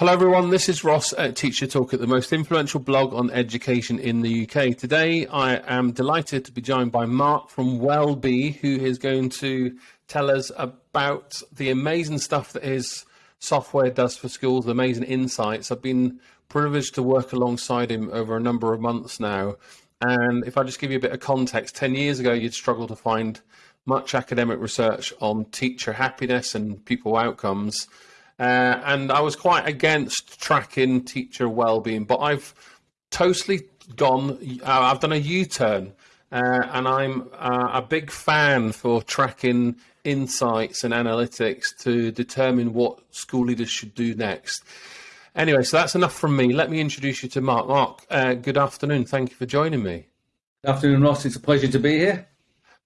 Hello, everyone. This is Ross at Teacher Talk, at the most influential blog on education in the UK. Today, I am delighted to be joined by Mark from Wellbe, who is going to tell us about the amazing stuff that his software does for schools, the amazing insights. I've been privileged to work alongside him over a number of months now. And if I just give you a bit of context, 10 years ago, you'd struggle to find much academic research on teacher happiness and pupil outcomes. Uh, and I was quite against tracking teacher well-being, but I've totally gone. Uh, I've done a U-turn, uh, and I'm uh, a big fan for tracking insights and analytics to determine what school leaders should do next. Anyway, so that's enough from me. Let me introduce you to Mark. Mark, uh, good afternoon. Thank you for joining me. Good afternoon, Ross. It's a pleasure to be here.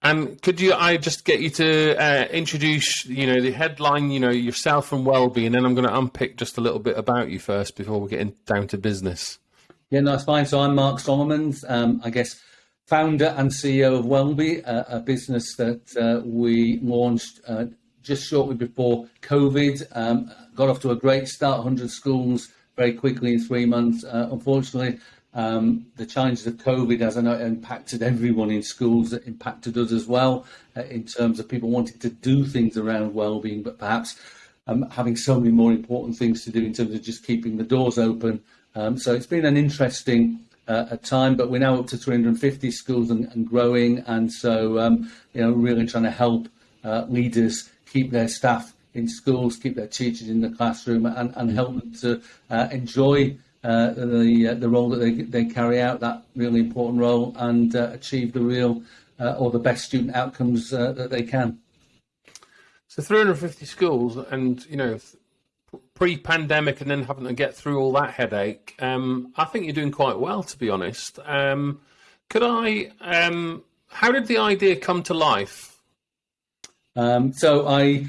And could you, I just get you to uh, introduce, you know, the headline, you know, yourself and well-being, and then I'm going to unpick just a little bit about you first before we get down to business. Yeah, no, that's fine. So I'm Mark Solomons, um, I guess, founder and CEO of Wellbe, a, a business that uh, we launched uh, just shortly before COVID. Um, got off to a great start, 100 schools very quickly in three months. Uh, unfortunately, um, the challenges of COVID, as I know, impacted everyone in schools. It impacted us as well uh, in terms of people wanting to do things around well-being, but perhaps um, having so many more important things to do in terms of just keeping the doors open. Um, so it's been an interesting uh, time, but we're now up to 350 schools and, and growing, and so um, you know, really trying to help uh, leaders keep their staff in schools, keep their teachers in the classroom, and, and help them to uh, enjoy uh, the uh, the role that they they carry out, that really important role, and uh, achieve the real or the best student outcomes that they can. So 350 schools, and you know, pre-pandemic, and then having to get through all that headache. Um, I think you're doing quite well, to be honest. Um, could I? Um, how did the idea come to life? Um, so I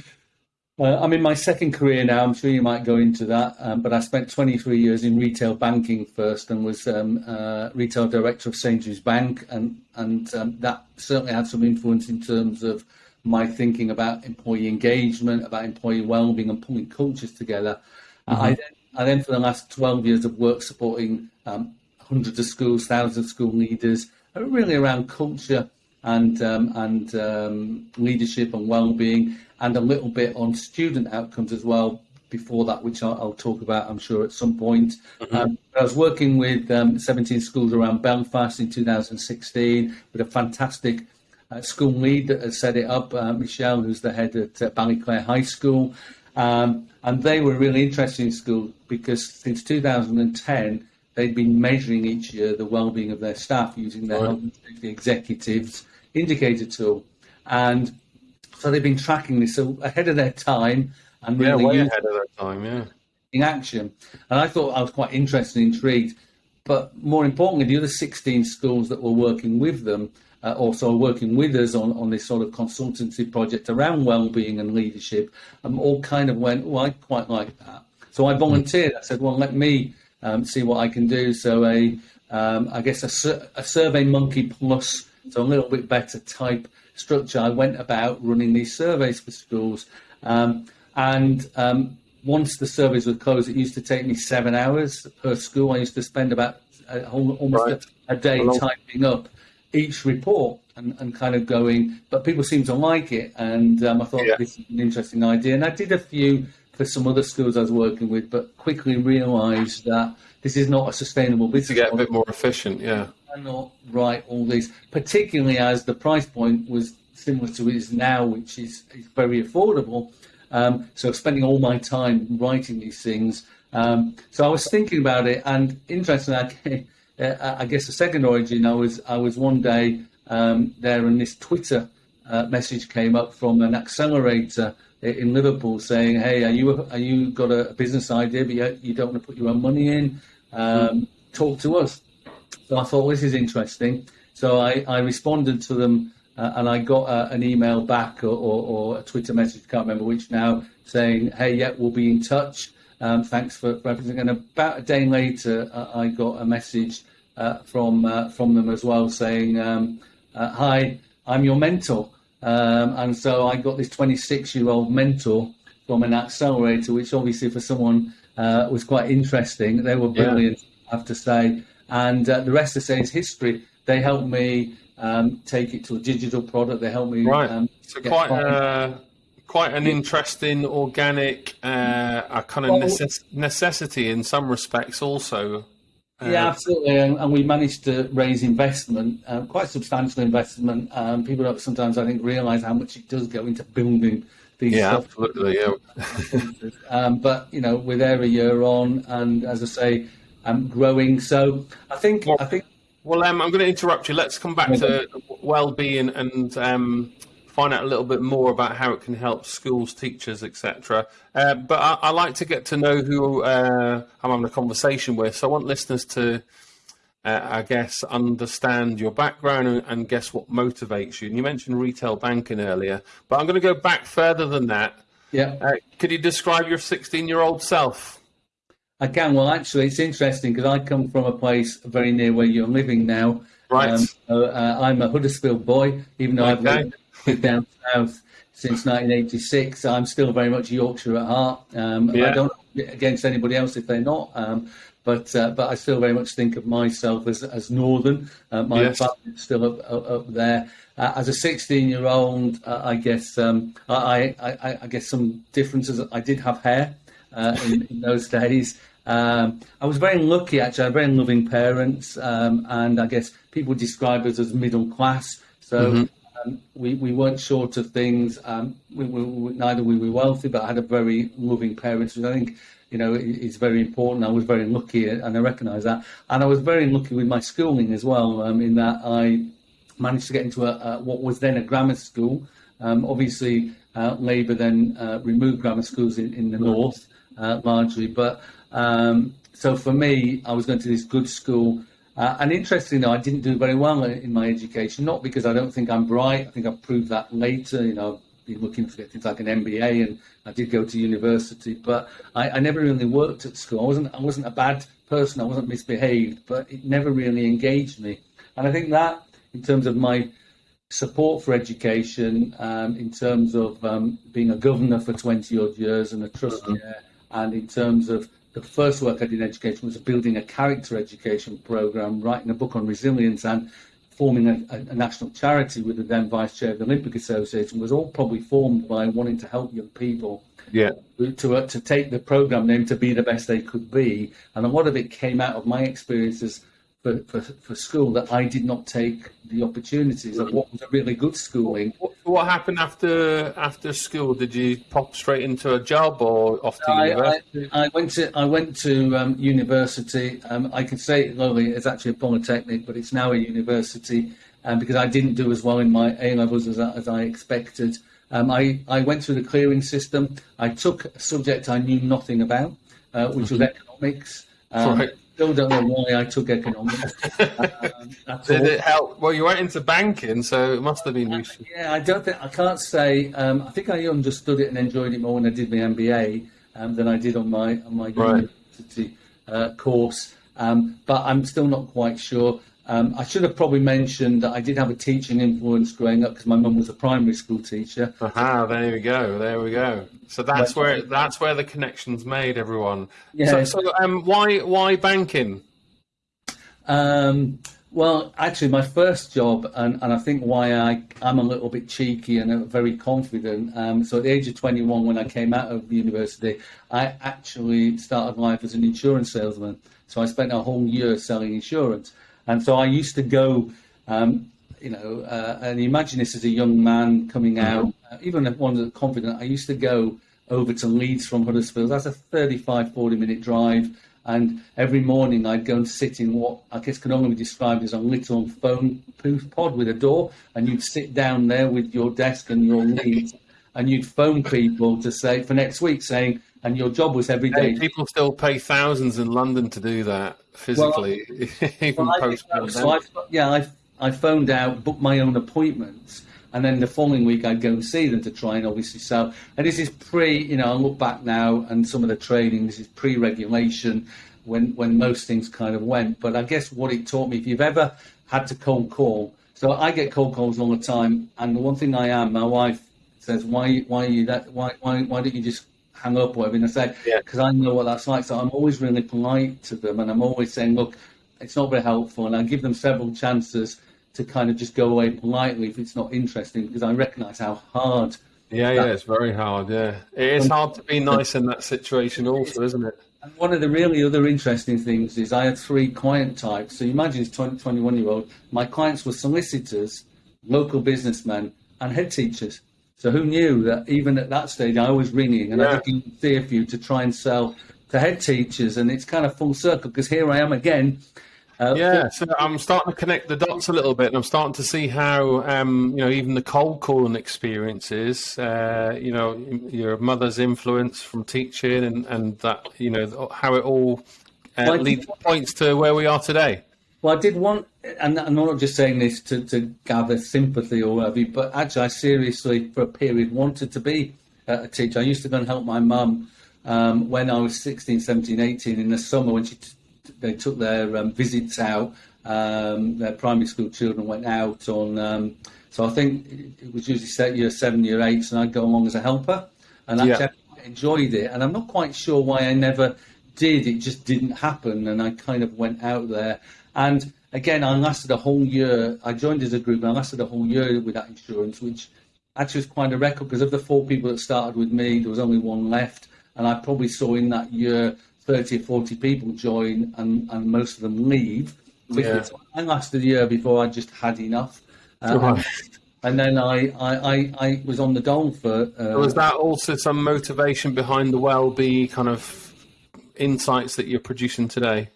uh, I'm in my second career now. I'm sure you might go into that, um, but I spent 23 years in retail banking first, and was um, uh, retail director of St Sainsbury's Bank, and and um, that certainly had some influence in terms of my thinking about employee engagement, about employee well-being, and pulling cultures together. Mm-hmm. I then, I then, for the last 12 years, of work supporting um, hundreds of schools, thousands of school leaders, uh, really around culture and um, and um, leadership and well-being and a little bit on student outcomes as well before that, which I'll, I'll talk about, I'm sure, at some point. Mm-hmm. Um, I was working with um, 17 schools around Belfast in 2016 with a fantastic uh, school lead that has set it up, uh, Michelle, who's the head at uh, Ballyclare High School. Um, and they were really interested in school because since 2010, they'd been measuring each year the well-being of their staff using their right. health and safety executives indicator tool. And so they've been tracking this so ahead of their time and really yeah, way ahead of their time, yeah. In action, and I thought I was quite interested and intrigued. But more importantly, the other 16 schools that were working with them, uh, also working with us on, on this sort of consultancy project around well-being and leadership, um, all kind of went, oh, I quite like that. So I volunteered. I said, well, let me um, see what I can do. So a, um, I guess a, a Survey Monkey Plus, so a little bit better type structure, I went about running these surveys for schools. Um, and um, once the surveys were closed, it used to take me seven hours per school. I used to spend about a, almost right. a, a, day typing up each report and, and, kind of going, but people seem to like it. And um, I thought yeah. this is an interesting idea. And I did a few for some other schools I was working with, but quickly realised that this is not a sustainable business. To get a bit more efficient, yeah cannot write all these, particularly as the price point was similar to it is now, which is, is very affordable. Um, so spending all my time writing these things. Um, so I was thinking about it, and interestingly, I, uh, I guess the second origin, I was I was one day um, there, and this Twitter uh, message came up from an accelerator in Liverpool saying, "Hey, are you are you got a business idea, but you, you don't want to put your own money in? Um, talk to us." So I thought, this is interesting. So I, I responded to them uh, and I got uh, an email back or, or, or, a Twitter message, can't remember which now, saying, hey, yeah, we'll be in touch. Um, thanks for, everything. And about a day later, uh, I got a message uh, from uh, from them as well saying, um, uh, hi, I'm your mentor. Um, and so I got this 26 year old mentor from an accelerator, which obviously for someone uh, was quite interesting. They were brilliant, yeah. I have to say. And uh, the rest of say is history. They helped me um, take it to a digital product. They helped me. Right. Um, so quite uh, quite an interesting, organic, uh, a kind of necess- necessity in some respects, also. Uh, yeah, absolutely. And, and, we managed to raise investment, uh, quite substantial investment. Um, people don't sometimes, I think, realise how much it does go into building these. Yeah, stuff. absolutely. Yeah. um, but you know, we're there a year on, and as I say, um, growing. So I think well, I think. Well, um, I'm going to interrupt you. Let's come back to well-being and um, find out a little bit more about how it can help schools, teachers, etc. Uh, but I, I, like to get to know who uh, I'm having a conversation with. So I want listeners to, uh, I guess, understand your background and, and, guess what motivates you. And you mentioned retail banking earlier, but I'm going to go back further than that. Yeah. Uh, could you describe your 16-year-old self? I can. Well, actually, it's interesting because I come from a place very near where you're living now. Right. Um, uh, I'm a Huddersfield boy, even though okay. I've lived down south since 1986. I'm still very much Yorkshire at heart. Um, yeah. I don't against anybody else if they're not. Um, but uh, but I still very much think of myself as as northern. Uh, my yes. family's still up, up, up there. Uh, as a 16 year old, uh, I guess um, I, I, I, guess some differences. I did have hair uh, in, in, those days. Um, I was very lucky, actually. I had very loving parents, um, and I guess people describe us as middle class. So mm-hmm. um, we, we weren't short of things. Um, we, we, neither we were wealthy, but I had a very loving parents, which I think you know is very important. I was very lucky, and I recognise that. And I was very lucky with my schooling as well, um, in that I managed to get into a, a, what was then a grammar school. Um, obviously, uh, Labour then uh, removed grammar schools in, in the north uh, largely. But um, so for me, I was going to this good school. Uh, and interestingly, I didn't do very well in my education, not because I don't think I'm bright. I think I've proved that later. You know, I've been looking for things like an MBA, and I did go to university, but I, I never really worked at school. I wasn't I wasn't a bad person. I wasn't misbehaved, but it never really engaged me. And I think that, in terms of my support for education, um, in terms of um, being a governor for 20 odd years and a trustee, mm-hmm. And in terms of the first work I did in education was building a character education program, writing a book on resilience, and forming a, a, national charity with the then vice chair of the Olympic Association was all probably formed by wanting to help young people. Yeah. To, uh, to take the program name to be the best they could be. And a lot of it came out of my experiences for, for, for school that I did not take the opportunities of what was a really good schooling. What, what happened after after school? Did you pop straight into a job or off to I, university? I, I, went to I went to um, university. Um, I can say it lowly it's actually a polytechnic, but it's now a university um, because I didn't do as well in my A levels as, as I expected. Um, I, I went through the clearing system. I took a subject I knew nothing about, uh, which mm-hmm. was economics. Um, right still don't know why I took economics. um, Did it help? Well, you went into banking, so it must have been useful. Yeah, I don't think I can't say. Um, I think I understood it and enjoyed it more when I did my MBA um, than I did on my on my right. university uh, course. Um, but I'm still not quite sure. Um, I should have probably mentioned that I did have a teaching influence growing up because my mum was a primary school teacher. Aha, there we go, there we go. So that's but, where that's where the connection's made, everyone. Yeah. So, so um, why why banking? Um, well, actually, my first job, and, and I think why I, I'm a little bit cheeky and very confident. Um, so, at the age of 21, when I came out of university, I actually started life as an insurance salesman. So, I spent a whole year selling insurance. And so I used to go, um, you know, uh, and imagine this as a young man coming mm-hmm. out, uh, even one that's confident. I used to go over to Leeds from Huddersfield. That's a 35, 40 minute drive. And every morning I'd go and sit in what I guess can only be described as a little phone booth pod with a door. And you'd sit down there with your desk and your leads and you'd phone people to say for next week saying, and your job was every day. Hey, people still pay thousands in London to do that physically, well, even well, post so I, Yeah, I, I phoned out, booked my own appointments, and then the following week I'd go and see them to try and obviously sell. And this is pre, you know, I look back now and some of the training, this is pre-regulation when when most things kind of went. But I guess what it taught me, if you've ever had to cold call, so I get cold calls all the time, and the one thing I am, my wife says, why why are you that why why why don't you just hang up or whatever. And I say, Yeah. because I know what that's like. So I'm always really polite to them, and I'm always saying, look, it's not very helpful, and I give them several chances to kind of just go away politely if it's not interesting, because I recognise how hard. Yeah, yeah, it's very hard. Yeah, it is hard to be nice in that situation, also, isn't it? And one of the really other interesting things is I had three client types. So you imagine as 20, 21 year old, my clients were solicitors, local businessmen, and head teachers. So who knew that even at that stage I was ringing and I Yeah. did in Thearview to try and sell to head teachers, and it's kind of full circle because here I am again. Uh, Yeah, so I'm starting to connect the dots a little bit, and I'm starting to see how, um, you know, even the cold calling experiences, uh, you know, your mother's influence from teaching, and, and that, you know, how it all uh, leads points to where we are today. Well, I did want, and I'm not just saying this to, to gather sympathy or whatever, but actually, I seriously, for a period, wanted to be a teacher. I used to go and help my mum um, when I was 16, 17, 18 in the summer when she t- they took their um, visits out. Um, their primary school children went out on, um, so I think it was usually set year seven, year eight, and I'd go along as a helper. And Yeah. actually, I enjoyed it. And I'm not quite sure why I never did. It just didn't happen. And I kind of went out there. And again, I lasted a whole year. I joined as a group and I lasted a whole year with that insurance, which actually was quite a record because of the four people that started with me, there was only one left. And I probably saw in that year 30 or 40 people join and, and most of them leave. Yeah. I lasted a year before I just had enough. Uh, Right. and then I, I, I, I was on the dole for. Uh, Was that also some motivation behind the Wellbe kind of insights that you're producing today?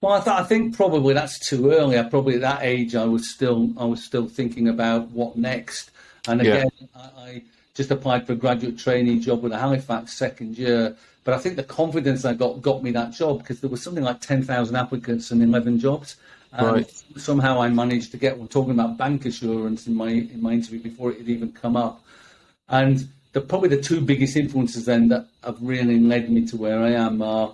Well, I, th- I think probably that's too early. I probably at that age I was still I was still thinking about what next. And Yeah. again, I, I just applied for a graduate trainee job with a Halifax second year. But I think the confidence I got got me that job because there was something like ten thousand applicants and eleven jobs. And Right. somehow I managed to get. We're talking about bank assurance in my in my interview before it had even come up. And the probably the two biggest influences then that have really led me to where I am are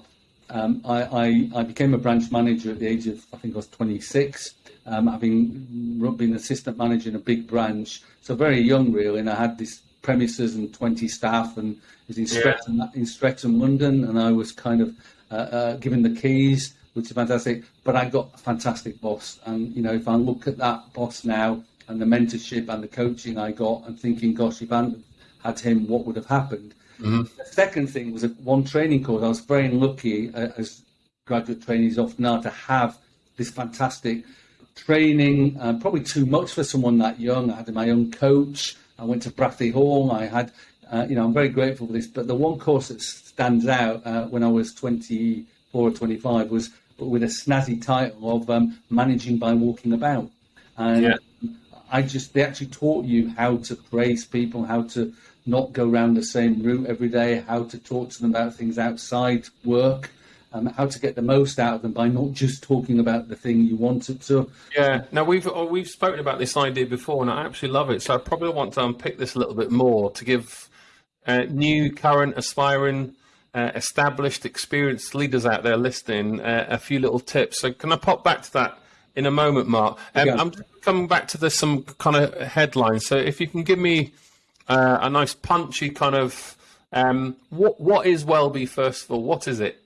um, I, I, I became a branch manager at the age of I think I was 26, um, having been assistant manager in a big branch, so very young really. And I had this premises and 20 staff, and was in Streatham, in Streatham, London, and I was kind of uh, uh, given the keys, which is fantastic. But I got a fantastic boss, and you know if I look at that boss now and the mentorship and the coaching I got, and thinking, gosh, if I hadn't had him, what would have happened? The second thing was a one training course. I was very lucky, uh, as graduate trainees often are, to have this fantastic training. Uh, probably too much for someone that young. I had my own coach. I went to Brathay Hall. I had, uh, you know, I'm very grateful for this. But the one course that stands out uh, when I was 24 or 25 was with a snazzy title of um, managing by walking about. And Yeah. I just they actually taught you how to praise people, how to not go around the same route every day, how to talk to them about things outside work, um, how to get the most out of them by not just talking about the thing you wanted to. Yeah. Now we've oh, we've spoken about this idea before, and I absolutely love it. So I probably want to unpick this a little bit more to give uh, new, current, aspiring, uh, established, experienced leaders out there listening uh, a few little tips. So can I pop back to that in a moment, Mark? Um. I'm coming back to this some kind of headlines. So if you can give me uh, a nice punchy kind of um, what what is Wellbe first of all? What is it?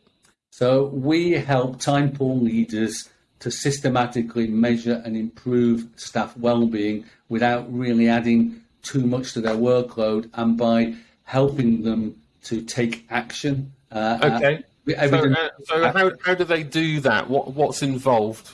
So we help time poor leaders to systematically measure and improve staff well-being without really adding too much to their workload, and by helping them to take action. Uh, Okay. uh, So, uh, so how, how do they do that? What what's involved?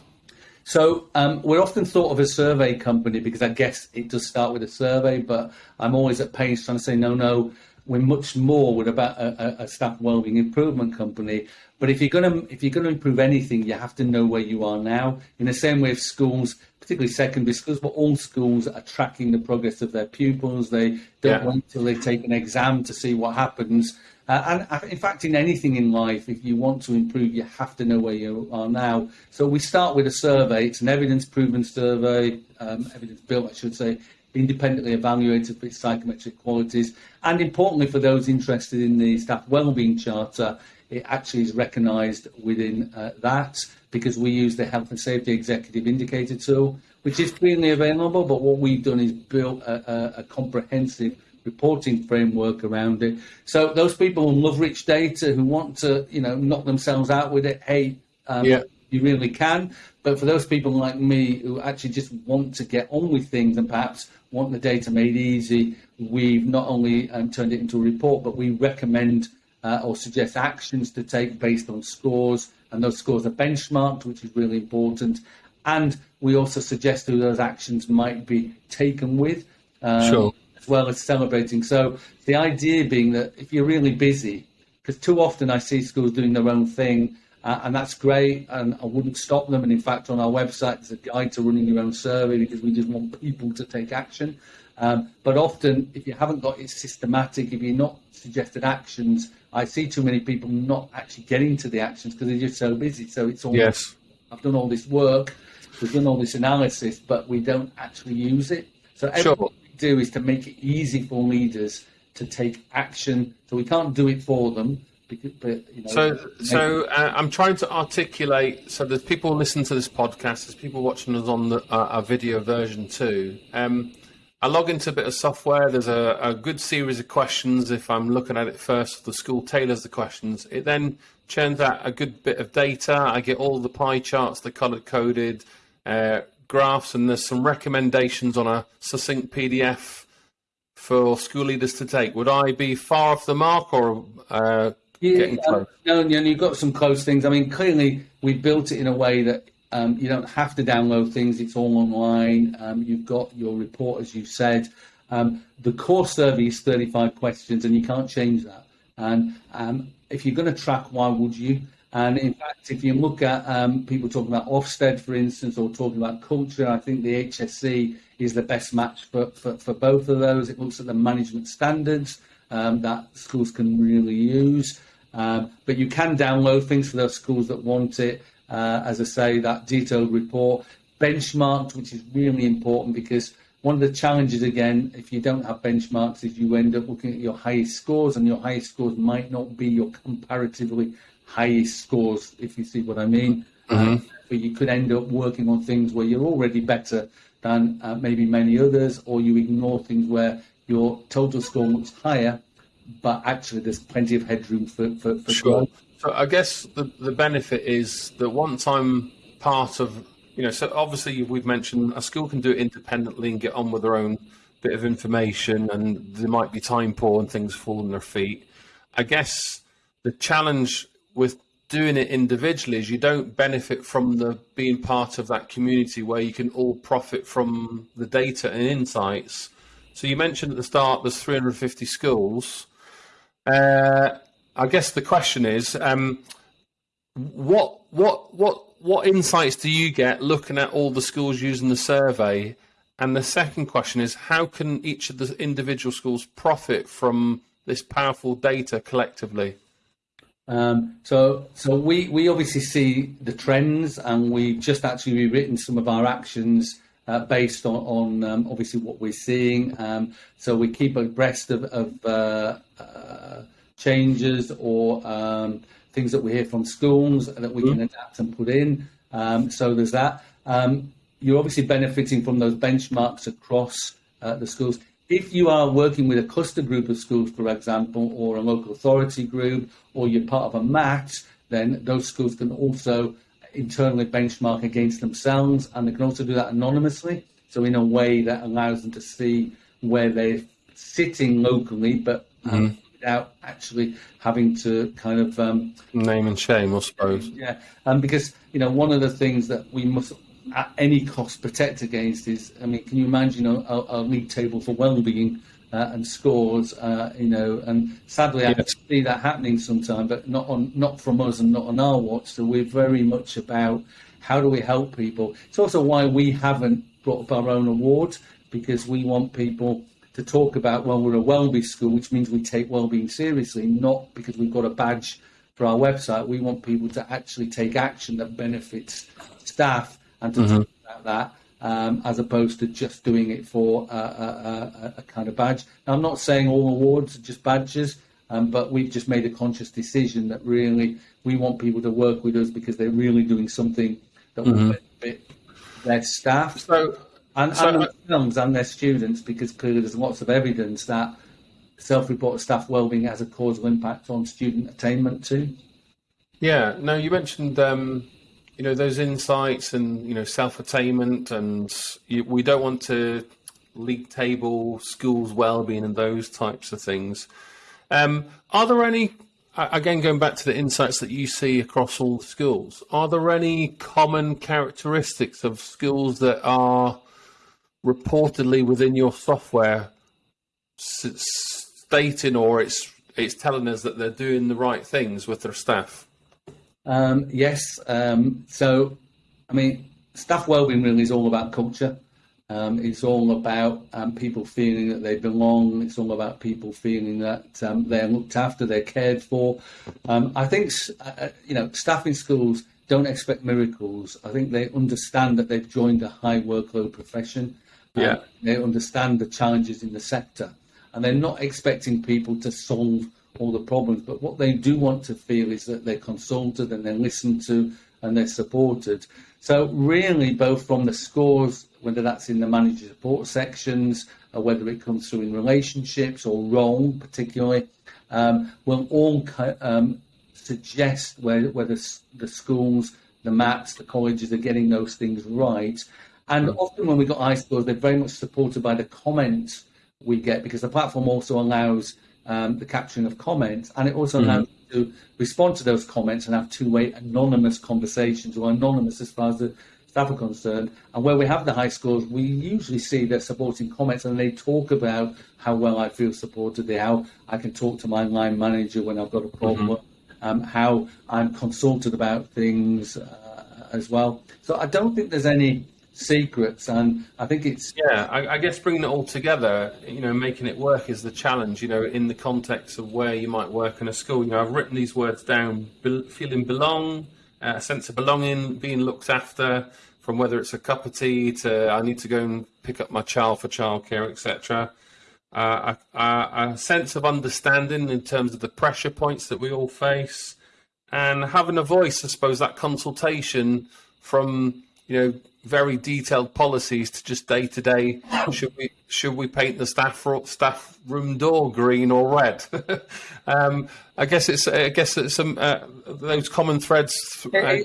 So um, we're often thought of a survey company because I guess it does start with a survey, but I'm always at pains trying to say no, no. We're much more. We're about a, a, staff wellbeing improvement company. But if you're gonna if you're gonna improve anything, you have to know where you are now. In the same way, if schools, particularly secondary schools, but all schools are tracking the progress of their pupils. They don't Yeah. wait till they take an exam to see what happens. Uh, and uh, in fact, in anything in life, if you want to improve, you have to know where you are now. So we start with a survey. It's an evidence-proven survey, um, evidence-built, I should say, independently evaluated for its psychometric qualities. And importantly, for those interested in the staff wellbeing charter, it actually is recognised within uh, that because we use the health and safety executive indicator tool, which is freely available. But what we've done is built a, a, a comprehensive reporting framework around it. So those people who love rich data, who want to, you know, knock themselves out with it, hey, um, yeah. you really can. But for those people like me who actually just want to get on with things and perhaps want the data made easy, we've not only um, turned it into a report, but we recommend uh, or suggest actions to take based on scores, and those scores are benchmarked, which is really important. And we also suggest who those actions might be taken with. Um, sure as well as celebrating. So the idea being that if you're really busy, because too often I see schools doing their own thing, uh, and that's great, and I wouldn't stop them. And in fact, on our website, there's a guide to running your own survey because we just want people to take action. Um, but often, if you haven't got it systematic, if you're not suggested actions, I see too many people not actually getting to the actions because they're just so busy. So it's all yes. I've done all this work, we've done all this analysis, but we don't actually use it. So sure do is to make it easy for leaders to take action. So we can't do it for them. Because, but, you know, so, so uh, I'm trying to articulate. So there's people listening to this podcast. There's people watching us on the, uh, our video version too. Um, I log into a bit of software. There's a, a, good series of questions. If I'm looking at it first, the school tailors the questions. It then churns out a good bit of data. I get all the pie charts, the color coded, uh, graphs and there's some recommendations on a succinct PDF for school leaders to take. Would I be far off the mark or uh, yeah, getting close? Um, no, no, you've got some close things. I mean, clearly we built it in a way that um, you don't have to download things. It's all online. Um, you've got your report, as you said. Um, the core survey is 35 questions, and you can't change that. And um, if you're going to track, why would you? And in fact, if you look at um, people talking about Ofsted, for instance, or talking about culture, I think the HSE is the best match for, for, for both of those. It looks at the management standards um, that schools can really use. Um, but you can download things for those schools that want it. Uh, as I say, that detailed report, benchmarked, which is really important because one of the challenges, again, if you don't have benchmarks, is you end up looking at your highest scores, and your highest scores might not be your comparatively highest scores, if you see what I mean. Mm-hmm. Uh, but you could end up working on things where you're already better than uh, maybe many others, or you ignore things where your total score looks higher, but actually there's plenty of headroom for, for, for sure. Growth. So I guess the, the benefit is that once I'm part of, you know, so obviously we've mentioned a school can do it independently and get on with their own bit of information, and there might be time poor and things fall on their feet. I guess the challenge with doing it individually is you don't benefit from the being part of that community where you can all profit from the data and insights. So you mentioned at the start there's 350 schools. Uh, I guess the question is, um, what what what what insights do you get looking at all the schools using the survey? And the second question is, how can each of the individual schools profit from this powerful data collectively? Um, so, so we, we obviously see the trends, and we've just actually rewritten some of our actions uh, based on, on um, obviously what we're seeing. Um, so we keep abreast of, of uh, uh, changes or um, things that we hear from schools that we mm-hmm. can adapt and put in. Um, so there's that. Um, you're obviously benefiting from those benchmarks across uh, the schools. If you are working with a cluster group of schools, for example, or a local authority group, or you're part of a match, then those schools can also internally benchmark against themselves, and they can also do that anonymously. So in a way that allows them to see where they're sitting locally, but um, mm-hmm. without actually having to kind of um, name and shame, I suppose. Yeah, and um, because you know one of the things that we must at any cost protect against is, I mean, can you imagine a, a, a league table for well-being uh, and scores, uh, you know, and sadly yes. I see that happening sometime, but not on, not from us and not on our watch. So we're very much about how do we help people. It's also why we haven't brought up our own award because we want people to talk about, well, we're a well-being school, which means we take well-being seriously, not because we've got a badge for our website. We want people to actually take action that benefits staff and to mm-hmm. talk about that. Um, as opposed to just doing it for a, a, a, kind of badge. Now, I'm not saying all awards are just badges, um, but we've just made a conscious decision that really we want people to work with us because they're really doing something that mm-hmm. will benefit their staff so, and, so, and themselves and their students because clearly there's lots of evidence that self-reported staff wellbeing has a causal impact on student attainment too. Yeah. No, you mentioned um, you know those insights and you know self-attainment, and you, we don't want to league table schools well-being and those types of things. Um, are there any again going back to the insights that you see across all schools? Are there any common characteristics of schools that are reportedly within your software stating or it's it's telling us that they're doing the right things with their staff? Um, yes. Um, so, I mean, staff wellbeing really is all about culture. Um, it's all about um, people feeling that they belong. It's all about people feeling that um, they're looked after, they're cared for. Um, I think, uh, uh, you know, staff in schools don't expect miracles. I think they understand that they've joined a high workload profession. Yeah. They understand the challenges in the sector. And they're not expecting people to solve all the problems. But what they do want to feel is that they're consulted and they're listened to and they're supported. So, really, both from the scores, whether that's in the manager support sections, or whether it comes through in relationships or role, particularly, um, will all um, suggest whether, whether the schools, the MATs, the colleges are getting those things right. And mm. often when we've got iScores, they're very much supported by the comments we get because the platform also allows um, the capturing of comments and it also mm-hmm. allows to respond to those comments and have two-way anonymous conversations or anonymous as far as the staff are concerned. And where we have the high scores, we usually see they're supporting comments and they talk about how well I feel supported, how I can talk to my line manager when I've got a problem, mm-hmm. um, how I'm consulted about things uh, as well. So I don't think there's any secrets and i think it's yeah I, I, guess bringing it all together you know making it work is the challenge you know in the context of where you might work in a school. You know i've written these words down be, feeling belong uh, a sense of belonging being looked after from whether it's a cup of tea to i need to go and pick up my child for childcare etc uh, a, a, a sense of understanding in terms of the pressure points that we all face and having a voice i suppose that consultation from you know very detailed policies to just day to day. Should we should we paint the staff staff room door green or red? um, I guess it's I guess it's some uh, those common threads. Uh,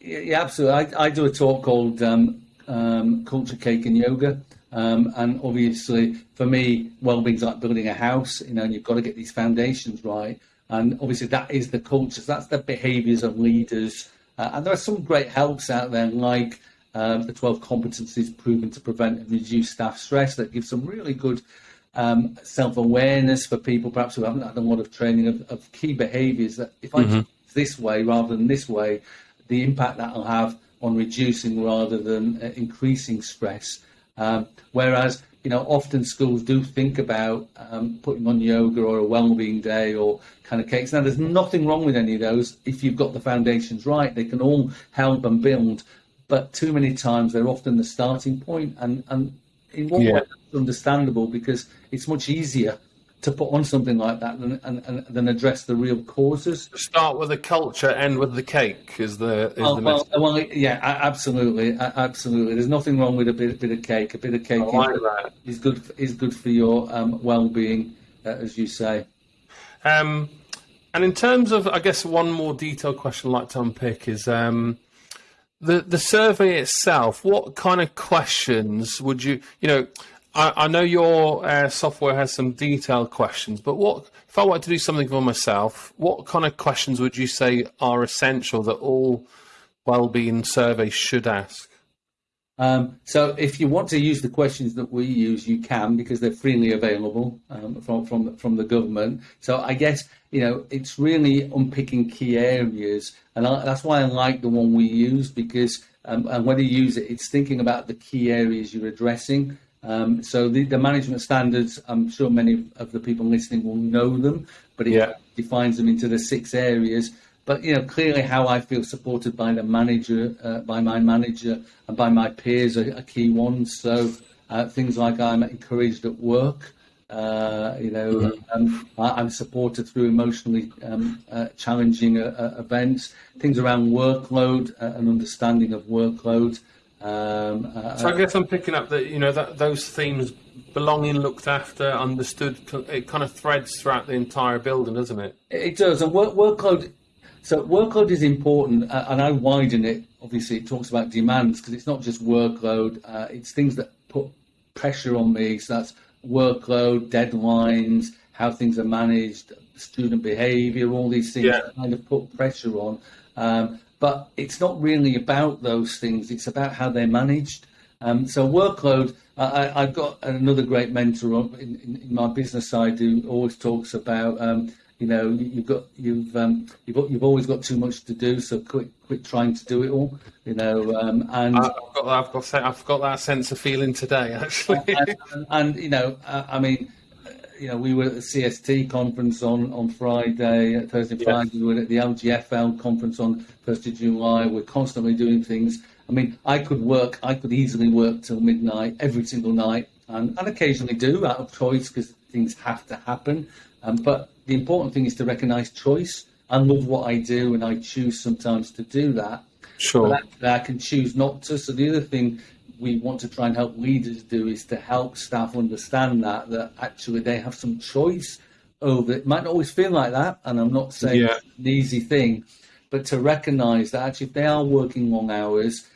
yeah, absolutely. I, I, do a talk called um, um, Culture Cake and Yoga. Um, and obviously, for me, well-being's like building a house. You know, and you've got to get these foundations right. And obviously, that is the culture. That's the behaviours of leaders. Uh, and there are some great helps out there, like um, the 12 competencies proven to prevent and reduce staff stress that give some really good um, self awareness for people, perhaps who haven't had a lot of training of, of key behaviours. That if I mm-hmm. do this way rather than this way, the impact that will have on reducing rather than uh, increasing stress. Um, whereas, you know, often schools do think about um, putting on yoga or a well-being day or kind of cakes. Now, there's nothing wrong with any of those if you've got the foundations right. They can all help and build but too many times they're often the starting point, and and in one yeah. way it's understandable because it's much easier to put on something like that than and, and, than address the real causes. Start with the culture, end with the cake. Is the is oh, the well, well, yeah, absolutely, absolutely. There's nothing wrong with a bit, bit of cake. A bit of cake like is, is, good is good for your um, well-being, uh, as you say. Um, and in terms of, I guess, one more detailed question I'd like to unpick is. Um, the the survey itself, what kind of questions would you, you know, I, I know your uh, software has some detailed questions, but what if I wanted to do something for myself? What kind of questions would you say are essential that all well-being surveys should ask? Um, so if you want to use the questions that we use, you can because they're freely available um, from from from the government. So I guess you know it's really unpicking key areas, and I, that's why I like the one we use because um, and when you use it, it's thinking about the key areas you're addressing. Um, so the, the management standards, I'm sure many of the people listening will know them, but it yeah. defines them into the six areas. But you know, clearly, how I feel supported by the manager, uh, by my manager, and by my peers are, are key ones. So uh, things like I'm encouraged at work. Uh, you know, mm-hmm. um, I, am supported through emotionally um, uh, challenging uh, uh, events. Things around workload and understanding of workload. Um, uh, So I guess I'm picking up that you know that those themes, belonging, looked after, understood, it kind of threads throughout the entire building, doesn't it? It does, and work, workload. So workload is important, uh, and I widen it. Obviously, it talks about demands because it's not just workload; uh, it's things that put pressure on me. So that's workload, deadlines, how things are managed, student behaviour, all these things Yeah. that kind of put pressure on. Um, but it's not really about those things; it's about how they're managed. Um, so workload. I, I've got another great mentor on- in, in, in my business side who always talks about. Um, you know, you- you've got you've um, you've got- you've always got too much to do, so quit quit trying to do it all. You know, um, and I've got that, I've got I've got that sense of feeling today, actually. and, and you know, I, I mean, you know, we were at the CST conference on on Friday, Thursday. Friday. We were at the LGFL conference on first of July. We're constantly doing things. I mean, I could work. I could easily work till midnight every single night, and, and occasionally do out of choice because things have to happen. Um, but the important thing is to recognise choice. I love what I do, and I choose sometimes to do that sure. that I can choose not to. So the other thing we want to try and help leaders do is to help staff understand that that actually they have some choice over it. Might not always feel like that, and I'm not saying Yeah. it's an easy thing, but to recognise that actually if they are working long hours.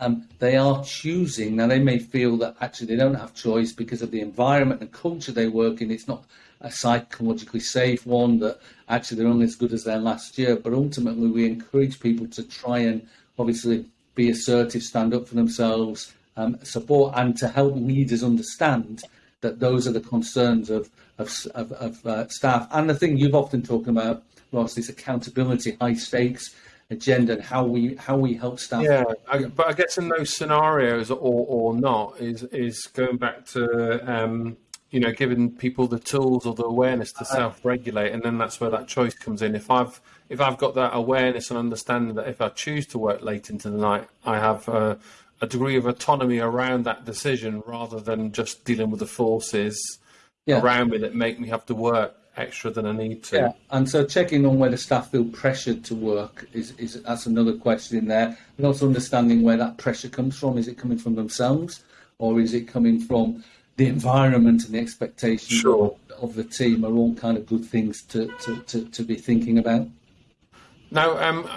Um, they are choosing now. They may feel that actually they don't have choice because of the environment and culture they work in. It's not a psychologically safe one. That actually they're only as good as their last year. But ultimately, we encourage people to try and obviously be assertive, stand up for themselves, um, support, and to help leaders understand that those are the concerns of of, of, of uh, staff. And the thing you've often talked about, Ross, this accountability, high stakes agenda, and how we how we help staff. Yeah, I, but I guess in those scenarios, or or not, is is going back to um, you know giving people the tools or the awareness to uh, self-regulate, and then that's where that choice comes in. If I've if I've got that awareness and understanding that if I choose to work late into the night, I have a, a degree of autonomy around that decision, rather than just dealing with the forces Yeah. around me that make me have to work extra than I need to. Yeah, and so checking on whether staff feel pressured to work is, is that's another question in there, and also understanding where that pressure comes from. Is it coming from themselves, or is it coming from the environment and the expectations Sure. of, the team? Are all kind of good things to, to, to, to be thinking about. Now, um,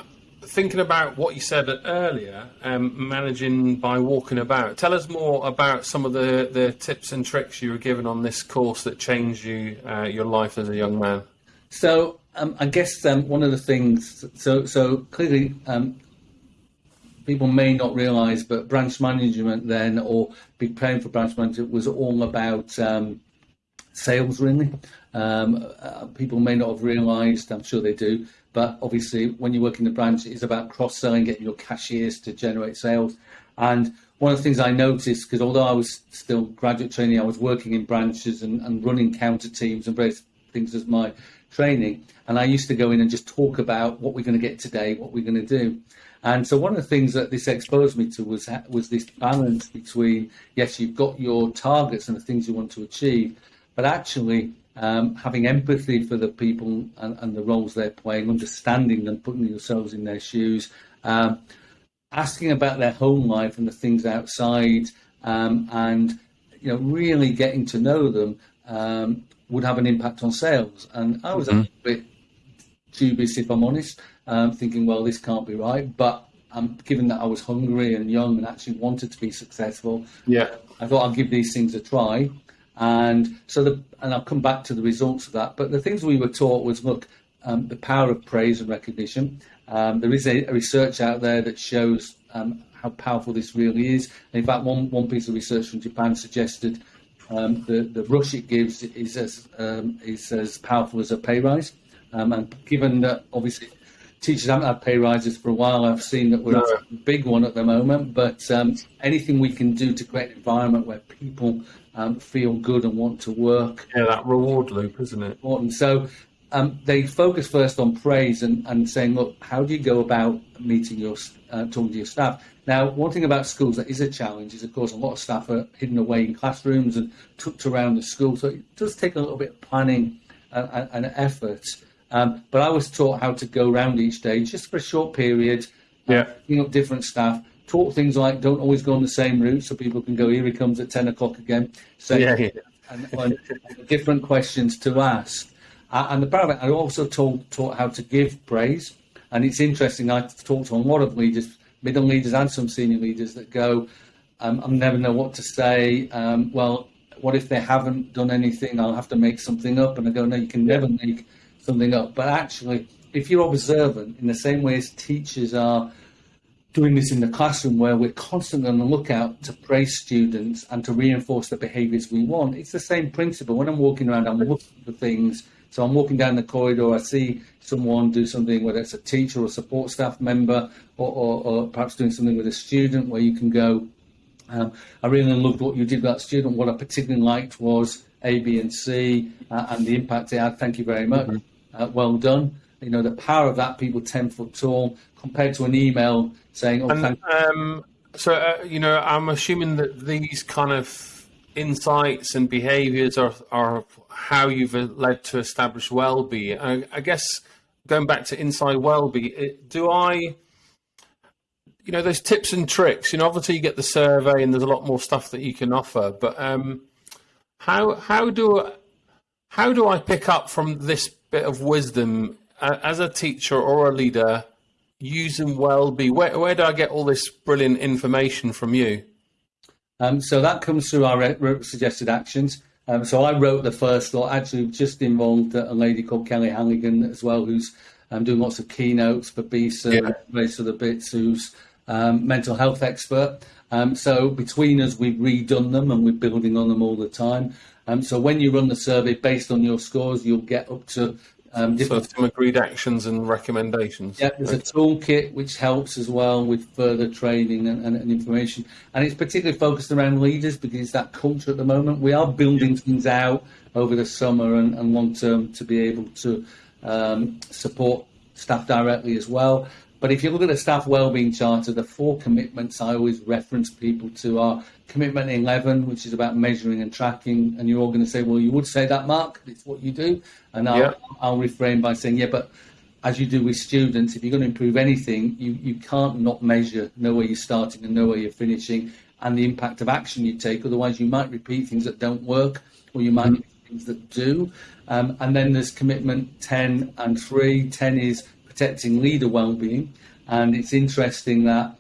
thinking about what you said earlier, um, managing by walking about, tell us more about some of the, the tips and tricks you were given on this course that changed you, uh, your life as a young man. So um, I guess um, one of the things, so so clearly, um, people may not realise, but branch management then, or preparing for branch management, was all about um, sales. Really, um, uh, people may not have realised. I'm sure they do, but obviously, when you work in the branch, it's about cross selling, getting your cashiers to generate sales. And one of the things I noticed, because although I was still graduate training, I was working in branches and, and running counter teams and various things as my training. And I used to go in and just talk about what we're going to get today, what we're going to do. And so one of the things that this exposed me to was was this balance between yes, you've got your targets and the things you want to achieve, but actually um, having empathy for the people and, and the roles they're playing, understanding them, putting yourselves in their shoes, um, asking about their home life and the things outside, um, and you know really getting to know them um, would have an impact on sales. And I was a bit dubious, if I'm honest, um, thinking, well, this can't be right. But um, given that I was hungry and young and actually wanted to be successful, Yeah. I thought I'd give these things a try. And so, the, and I'll come back to the results of that. But the things we were taught was look, um, the power of praise and recognition. Um, there is a, a research out there that shows um, how powerful this really is. In fact, one, one piece of research from Japan suggested um, the, the rush it gives is as, um, is as powerful as a pay rise. Um, and given that obviously teachers haven't had pay rises for a while, I've seen that we're No. a big one at the moment. But um, anything we can do to create an environment where people um, feel good and want to work Yeah, that reward loop, isn't it? important. So um, they focus first on praise and, and saying, look, how do you go about meeting your, uh, talking to your staff? Now, one thing about schools that is a challenge is, of course, a lot of staff are hidden away in classrooms and tucked around the school. So it does take a little bit of planning and, and, and effort. Um, but I was taught how to go around each day just for a short period, Yeah. picking up different staff, talk things like don't always go on the same route so people can go, here he comes at 10 o'clock again. So, yeah, yeah. And, and different questions to ask. Uh, and the part of it, I also taught, taught how to give praise. And it's interesting, I've talked to a lot of leaders, middle leaders and some senior leaders that go, um, I never know what to say. Um, well, what if they haven't done anything? I'll have to make something up. And I go, no, you can never make something up. But actually, if you're observant, in the same way as teachers are doing this in the classroom where we're constantly on the lookout to praise students and to reinforce the behaviours we want. It's the same principle. When I'm walking around, I'm looking for things. So I'm walking down the corridor, I see someone do something, whether it's a teacher or support staff member, or, or, or perhaps doing something with a student where you can go, um, I really loved what you did with that student. What I particularly liked was A, B, and C, uh, and the impact it had. Thank you very much. Mm-hmm. Uh, well done. You know, the power of that, people 10 foot tall, compared to an email saying, "Oh, and, um, so uh, you know, I'm assuming that these kind of insights and behaviours are are how you've led to establish Wellbe. I, I guess going back to inside Wellbe, do I? You know, those tips and tricks. You know, obviously you get the survey, and there's a lot more stuff that you can offer. But um, how how do how do I pick up from this bit of wisdom uh, as a teacher or a leader? using Wellbe? Where, where do I get all this brilliant information from you? Um, so that comes through our suggested actions. Um, so I wrote the first lot, actually just involved a lady called Kelly Halligan as well, who's um, doing lots of keynotes for BISA, yeah. various other bits, who's um, mental health expert. Um, so between us, we've redone them and we're building on them all the time. Um, so when you run the survey based on your scores, you'll get up to um, so some agreed actions and recommendations. Yeah, there's a toolkit which helps as well with further training and, and, and, information. And it's particularly focused around leaders because it's that culture at the moment. We are building things out over the summer and, and long term to be able to um, support staff directly as well. But if you look at the staff wellbeing charter, the four commitments I always reference people to are commitment 11, which is about measuring and tracking. And you're all going to say, well, you would say that, Mark, it's what you do. And I'll, yeah. I'll refrain by saying, yeah, but as you do with students, if you're going to improve anything, you, you can't not measure, know where you're starting and know where you're finishing and the impact of action you take. Otherwise, you might repeat things that don't work or you might mm-hmm. things that do. Um, and then there's commitment 10 and 3. 10 is protecting leader well-being. And it's interesting that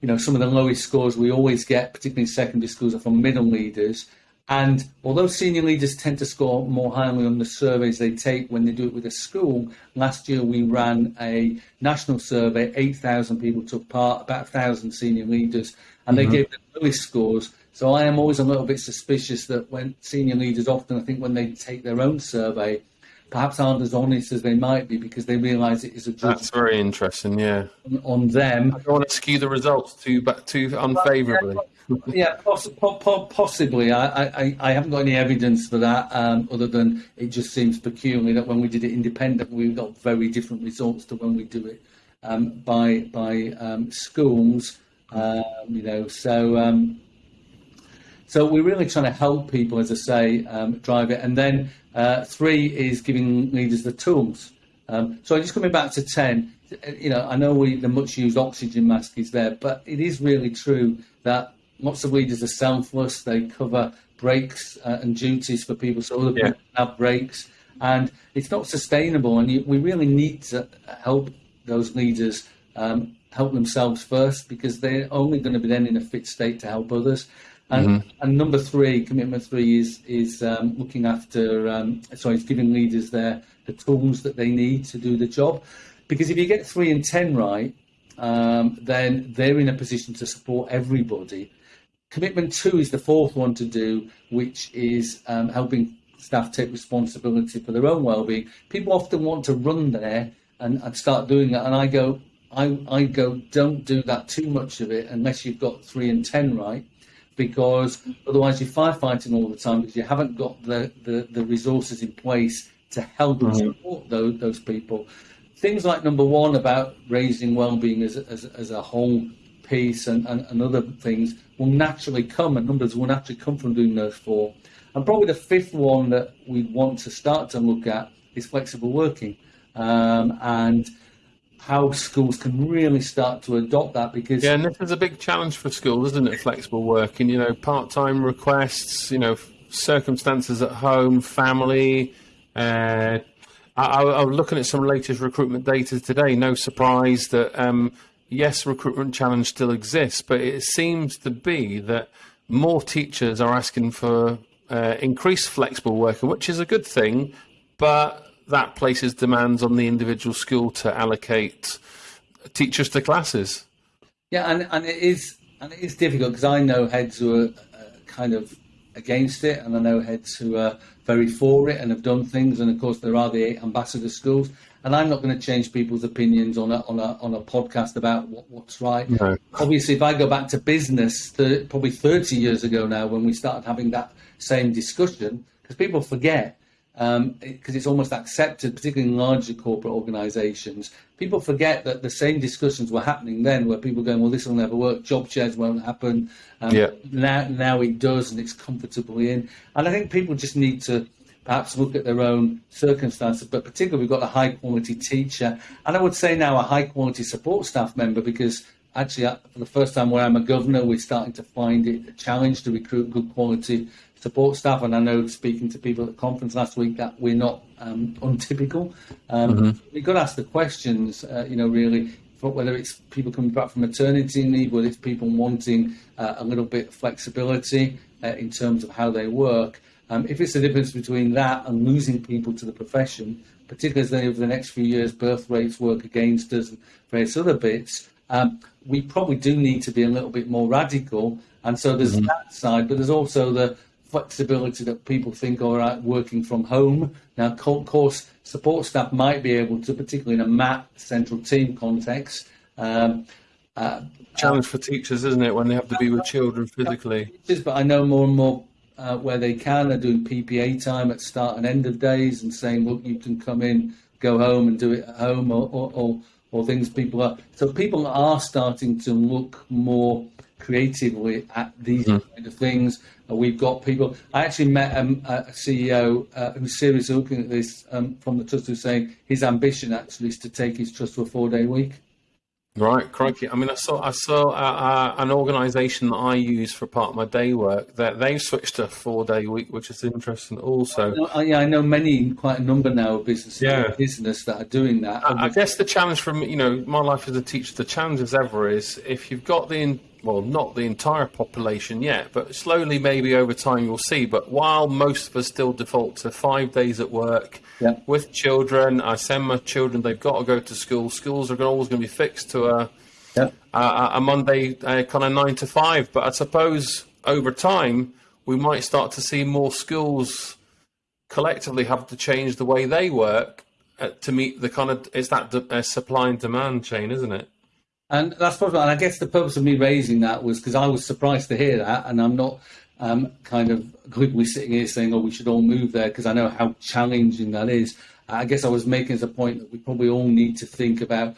you know some of the lowest scores we always get, particularly in secondary schools, are from middle leaders. And although senior leaders tend to score more highly on the surveys they take when they do it with a school, last year we ran a national survey. Eight thousand people took part, about thousand senior leaders, and mm-hmm. they gave the lowest scores. So I am always a little bit suspicious that when senior leaders often, I think, when they take their own survey, perhaps aren't as honest as they might be because they realise it is a judgment. That's very interesting, yeah. On, them. I don't want to skew the results too, too unfavourably. yeah, poss- po- possibly. I, I, I haven't got any evidence for that, um, other than it just seems peculiar that when we did it independent, we got very different results to when we do it um, by by um, schools. Um, you know, so um, so we're really trying to help people, as I say, um, drive it. And then uh, three is giving leaders the tools. Um, so just coming back to 10, you know, I know we, the much used oxygen mask is there, but it is really true that lots of leaders are selfless. They cover breaks uh, and duties for people so other yeah. people have breaks. And it's not sustainable. And you, we really need to help those leaders um, help themselves first because they're only going to be then in a fit state to help others. And, mm-hmm. and number three, commitment three is is um, looking after, um, sorry, it's giving leaders their the tools that they need to do the job. Because if you get three and ten right, um, then they're in a position to support everybody. Commitment two is the fourth one to do, which is um, helping staff take responsibility for their own well-being. People often want to run there and, and start doing that, and I go, I, I go, don't do that too much of it unless you've got three and ten right because otherwise you're firefighting all the time because you haven't got the, the, the resources in place to help and support those, those people. Things like number one about raising well-being as, as, as a whole piece and, and, and other things will naturally come and numbers will naturally come from doing those four. And probably the fifth one that we want to start to look at is flexible working. Um, and how schools can really start to adopt that because yeah, and this is a big challenge for schools, isn't it? Flexible working, you know, part-time requests, you know, circumstances at home, family. Uh, I, I, was looking at some latest recruitment data today. No surprise that um, yes, recruitment challenge still exists, but it seems to be that more teachers are asking for uh, increased flexible working, which is a good thing, but that places demands on the individual school to allocate teachers to classes. Yeah, and, and it is and it is difficult because I know heads who are uh, kind of against it, and I know heads who are very for it and have done things. And of course, there are the ambassador schools, and I'm not going to change people's opinions on a on a on a podcast about what, what's right. No. Obviously, if I go back to business, the, probably 30 years ago now, when we started having that same discussion, because people forget because um, it, it's almost accepted, particularly in larger corporate organisations. People forget that the same discussions were happening then, where people going, "Well, this will never work. Job shares won't happen." Um, yeah. Now, now it does, and it's comfortably in. And I think people just need to perhaps look at their own circumstances, but particularly we've got a high quality teacher, and I would say now a high quality support staff member because actually uh, for the first time where I'm a governor, we're starting to find it a challenge to recruit good quality support staff. And I know speaking to people at the conference last week that we're not um, untypical. Um, mm-hmm. We've got to ask the questions, uh, you know, really, whether it's people coming back from maternity leave, whether it's people wanting uh, a little bit of flexibility uh, in terms of how they work. Um, if it's the difference between that and losing people to the profession, particularly as over the next few years birth rates work against us and various other bits, um, we probably do need to be a little bit more radical. And so there's mm-hmm. that side, but there's also the flexibility that people think, all right, working from home. Now, of course, support staff might be able to, particularly in a MAT central team context. Um, uh, Challenge for teachers, isn't it, when they have to be with children physically? But I know more and more uh, where they can are doing PPA time at start and end of days and saying, look, you can come in, go home and do it at home or, or, or, or things people are. So people are starting to look more creatively at these mm. kind of things. Uh, we've got people. I actually met um, a CEO uh, who's seriously looking at this um, from the trust, who's saying his ambition actually is to take his trust to a four-day week. Right, crikey! I mean, I saw I saw uh, uh, an organisation that I use for part of my day work that they've switched to a four-day week, which is interesting. Also, I know, I, yeah, I know many, quite a number now of businesses, yeah. business that are doing that. I, I guess the challenge from you know my life as a teacher, the challenge as ever is if you've got the well, not the entire population yet, but slowly, maybe over time, you'll see. But while most of us still default to five days at work yeah. with children, I send my children; they've got to go to school. Schools are always going to be fixed to a yeah. a, a, Monday uh, kind of nine to five. But I suppose over time, we might start to see more schools collectively have to change the way they work uh, to meet the kind of it's that uh, supply and demand chain, isn't it? And that's probably, and I guess the purpose of me raising that was because I was surprised to hear that, and I'm not um, kind of glibly sitting here saying, "Oh, we should all move there," because I know how challenging that is. I guess I was making as a point that we probably all need to think about,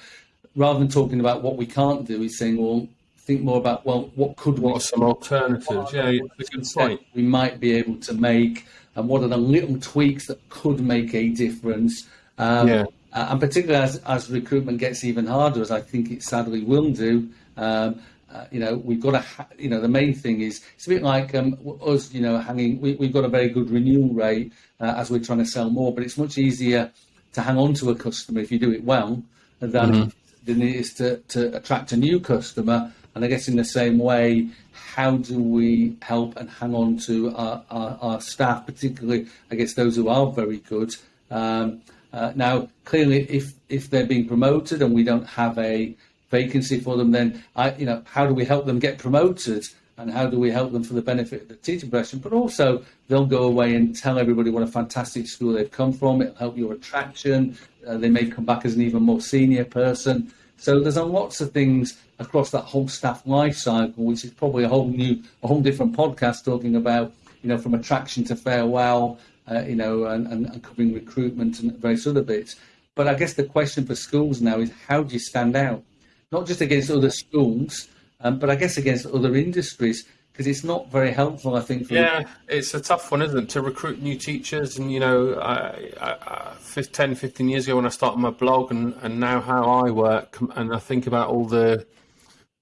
rather than talking about what we can't do, is saying, "Well, think more about well, what could what we? What some alternatives? Yeah, it's a good point. We might be able to make, and what are the little tweaks that could make a difference? Um, yeah uh, and particularly as, as recruitment gets even harder, as I think it sadly will do, um, uh, you know, we've got to, ha- you know, the main thing is it's a bit like um, us, you know, hanging. We, have got a very good renewal rate uh, as we're trying to sell more, but it's much easier to hang on to a customer if you do it well than, mm-hmm. than it is to, to attract a new customer. And I guess in the same way, how do we help and hang on to our, our, our staff, particularly, I guess, those who are very good? Um, uh, now, clearly, if if they're being promoted and we don't have a vacancy for them, then I, you know, how do we help them get promoted? And how do we help them for the benefit of the teaching profession? But also, they'll go away and tell everybody what a fantastic school they've come from. It'll help your attraction. Uh, they may come back as an even more senior person. So there's lots of things across that whole staff life cycle, which is probably a whole new, a whole different podcast talking about, you know, from attraction to farewell, uh, you know, and, and, covering recruitment and various other bits. But I guess the question for schools now is how do you stand out? Not just against other schools, um, but I guess against other industries. because it's not very helpful, I think. Yeah, it's a tough one, isn't it, to recruit new teachers? And, you know, I, I, 10, 15 years ago when I started my blog and, and now how I work, and I think about all the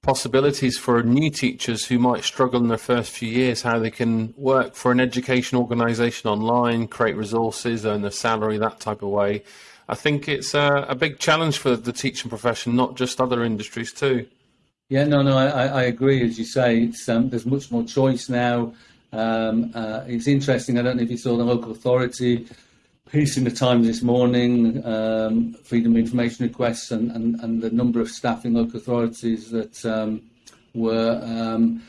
possibilities for new teachers who might struggle in their first few years, how they can work for an education organisation online, create resources, earn their salary, that type of way. I think it's a, a big challenge for the teaching profession, not just other industries too. Yeah, no, no, I, I agree. As you say, um, there's much more choice now. Um, uh, it's interesting. I don't know if you saw the local authority piece in the Times this morning, um, freedom of information requests, and, and, and the number of staff in local authorities that um, were um,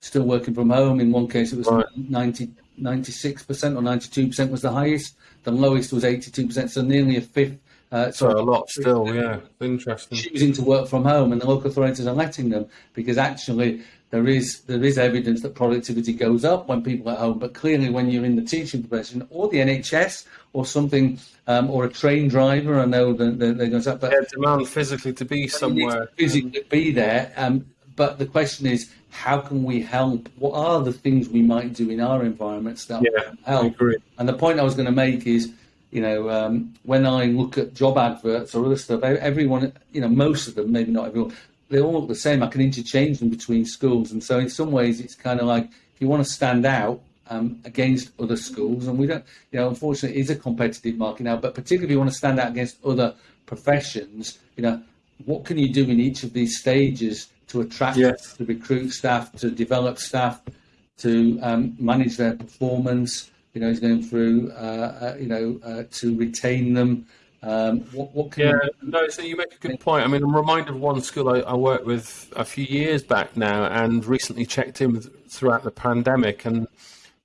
still working from home. In one case, it was right. 90, 96% or 92% was the highest. The lowest was 82%, so nearly a fifth uh, so a lot still, yeah. Interesting. Choosing to work from home, and the local authorities are letting them because actually there is there is evidence that productivity goes up when people are at home. But clearly, when you're in the teaching profession or the NHS or something, um, or a train driver, I know that they're, going to. But yeah, demand physically to be somewhere, physically to be there. Um, but the question is, how can we help? What are the things we might do in our environments that yeah, help? And the point I was going to make is you know, um, when I look at job adverts or other stuff, everyone, you know, most of them, maybe not everyone, they all look the same. I can interchange them between schools, and so in some ways, it's kind of like if you want to stand out um, against other schools, and we don't, you know, unfortunately, it is a competitive market now. But particularly if you want to stand out against other professions, you know, what can you do in each of these stages to attract, yes. to recruit staff, to develop staff, to um, manage their performance? you know, he's going through, uh, uh, you know, uh, to retain them. Um, what, what can yeah, you... no, so you make a good point. I mean, I'm reminded of one school I, I worked with a few years back now and recently checked in with, throughout the pandemic and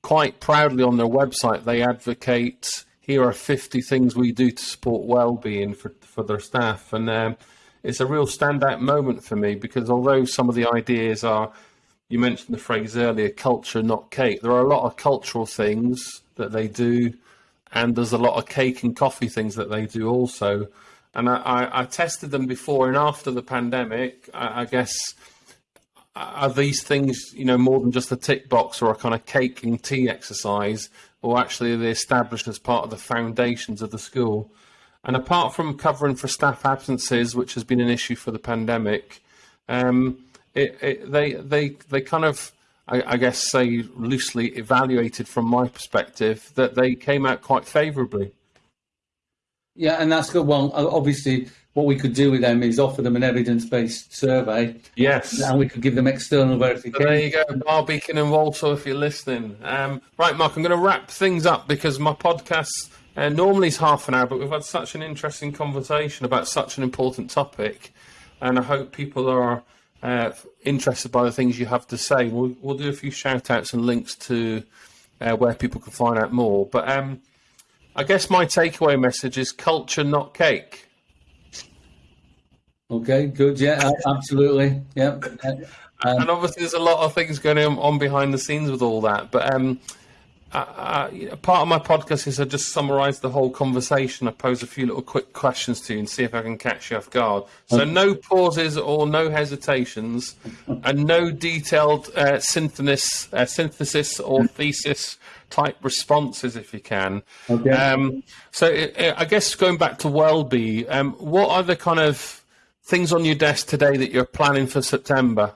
quite proudly on their website, they advocate here are 50 things we do to support well-being for, for their staff. And um, it's a real standout moment for me because although some of the ideas are you mentioned the phrase earlier, culture, not cake. There are a lot of cultural things that they do, and there's a lot of cake and coffee things that they do also. And I, I, I tested them before and after the pandemic. I, I, guess are these things, you know, more than just a tick box or a kind of cake and tea exercise, or actually are they established as part of the foundations of the school? And apart from covering for staff absences, which has been an issue for the pandemic, um, it, it, they they they kind of I, I, guess say loosely evaluated from my perspective that they came out quite favourably. Yeah, and that's good. Well, obviously, what we could do with them is offer them an evidence-based survey. Yes, and we could give them external verification. So there you go, Barr Beacon and Walsall, if you're listening. Um, right, Mark, I'm going to wrap things up because my podcast uh, normally is half an hour, but we've had such an interesting conversation about such an important topic, and I hope people are uh, interested by the things you have to say, we'll, we'll do a few shout outs and links to uh, where people can find out more. But um, I guess my takeaway message is culture, not cake. Okay, good. Yeah, absolutely. Yeah. Um, and obviously, there's a lot of things going on behind the scenes with all that. But um, uh, part of my podcast is I just summarise the whole conversation. I pose a few little quick questions to you and see if I can catch you off guard. So no pauses or no hesitations, and no detailed uh, synthesis, uh, synthesis or thesis type responses if you can. Okay. Um, so it, it, I guess going back to Wellbe, um, what are the kind of things on your desk today that you're planning for September?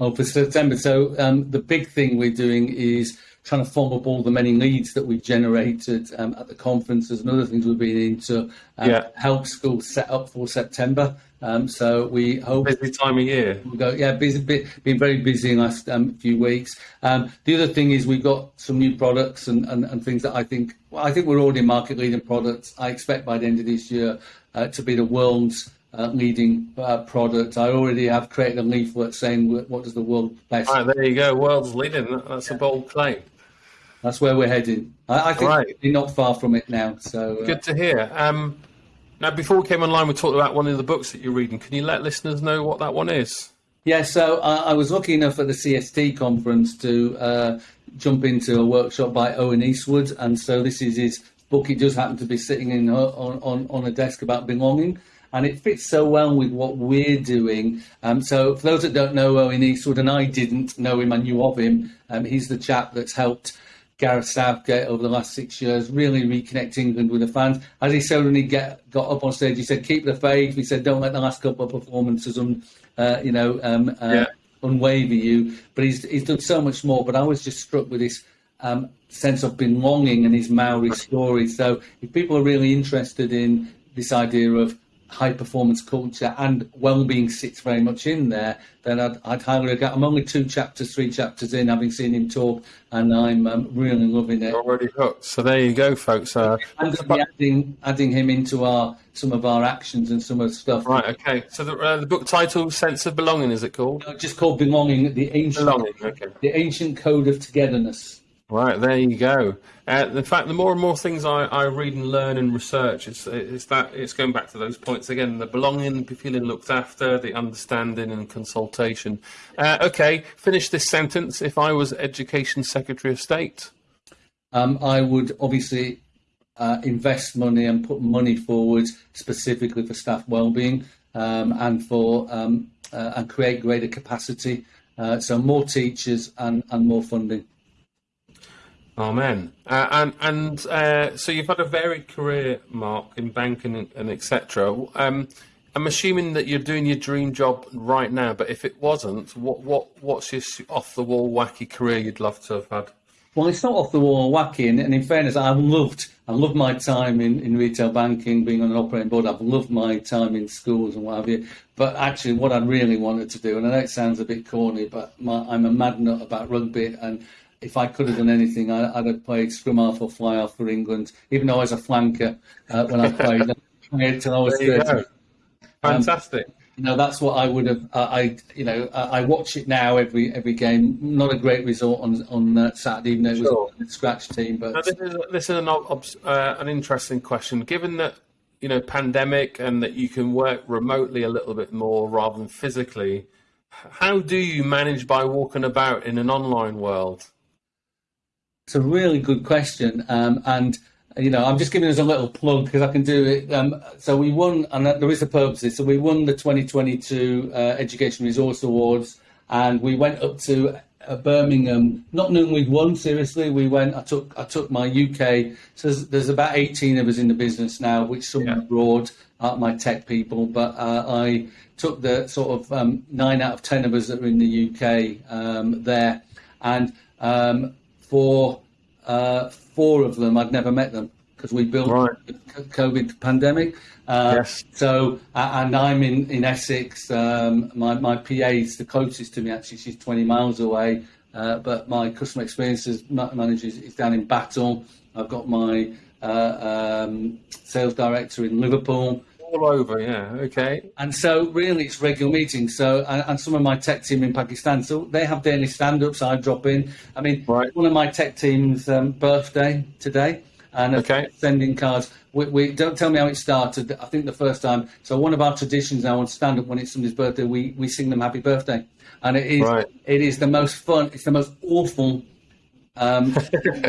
Oh, for September. So um, the big thing we're doing is trying to follow up all the many leads that we've generated um, at the conferences and other things we've been in to um, yeah. help schools set up for September. Um, so we hope busy time of year. We go, yeah, busy, been very busy in the last um, few weeks. Um, the other thing is we've got some new products and, and, and things that I think well, I think we're already market leading products. I expect by the end of this year uh, to be the world's uh, leading uh, product. I already have created a leaflet saying what does the world best. Right, there you go, world's leading. That's yeah. a bold claim that's where we're heading. I, I think right. we're not far from it now. So uh, good to hear. Um, now, before we came online, we talked about one of the books that you're reading. Can you let listeners know what that one is? Yeah, so uh, I was lucky enough at the CST conference to uh, jump into a workshop by Owen Eastwood, and so this is his book. It does happen to be sitting in on, on, on a desk about belonging. and it fits so well with what we're doing. Um, so, for those that don't know Owen Eastwood, and I didn't know him, I knew of him. Um, he's the chap that's helped Gareth Southgate over the last six years, really reconnect England with the fans. As he said when he get, got up on stage, he said, "Keep the faith." He said, "Don't let the last couple of performances, un, uh, you know, um, uh, yeah. unwaver you." But he's he's done so much more. But I was just struck with this um, sense of belonging and his Maori story. So if people are really interested in this idea of high performance culture and well-being sits very much in there, then I'd, I'd highly regard. I'm only two chapters, three chapters in, having seen him talk, and I'm um, really loving it. Already hooked. So there you go, folks. Uh, and adding adding him into our some of our actions and some of the stuff. Right. Okay. So the, uh, the book title, "Sense of Belonging," is it called? No, just called "Belonging." The ancient Belonging. Okay. The ancient code of togetherness. Right, there you go. Uh, in fact, the more and more things I, I read and learn and research, it's, it's that it's going back to those points again: the belonging, the feeling looked after, the understanding and consultation. Uh, okay, finish this sentence. If I was Education Secretary of State, um, I would obviously uh, invest money and put money forward specifically for staff well-being um, and for um, uh, and create greater capacity. Uh, so more teachers and, and more funding. Amen. Uh, and and uh, so you've had a varied career, Mark, in banking and, and etc. Um, I'm assuming that you're doing your dream job right now, but if it wasn't, what what what's your off the wall wacky career you'd love to have had? Well, it's not off the wall wacky, and, and in fairness, I've loved I loved my time in, in retail banking, being on an operating board. I've loved my time in schools and what have you. But actually, what I really wanted to do, and I know it sounds a bit corny, but my, I'm a mad nut about rugby, and if I could have done anything, I, would have played scrum half or fly half for England, even though I was a flanker uh, when I played. until I was 30. Fantastic. Um, you know, that's what I would have. Uh, I, you know, I, I, watch it now every every game. Not a great result on on uh, Saturday, even though it was sure. a scratch team. But now, this is this is an uh, an interesting question. Given that you know pandemic and that you can work remotely a little bit more rather than physically, how do you manage by walking about in an online world? It's a really good question, um, and you know, I'm just giving us a little plug because I can do it. Um, so we won, and there is a purpose. So we won the 2022 uh, Education Resource Awards, and we went up to uh, Birmingham, not knowing we'd won. Seriously, we went. I took I took my UK. So there's, there's about 18 of us in the business now, which some yeah. abroad aren't my tech people, but uh, I took the sort of um, nine out of ten of us that are in the UK um, there, and um, for uh, four of them, I'd never met them because we built right. the COVID pandemic. Uh, yes. So, uh, and I'm in, in Essex. Um, my, my PA is the closest to me, actually. She's 20 miles away. Uh, but my customer experiences manager is, is down in Battle. I've got my uh, um, sales director in Liverpool all over, yeah. Okay. And so, really, it's regular meetings. So, and, and some of my tech team in Pakistan, so they have daily stand-ups. I drop in. I mean, right. one of my tech team's um, birthday today, and okay. sending cards. We, we, don't tell me how it started. I think the first time. So, one of our traditions now on stand-up when it's somebody's birthday, we we sing them happy birthday, and it is right. it is the most fun. It's the most awful um,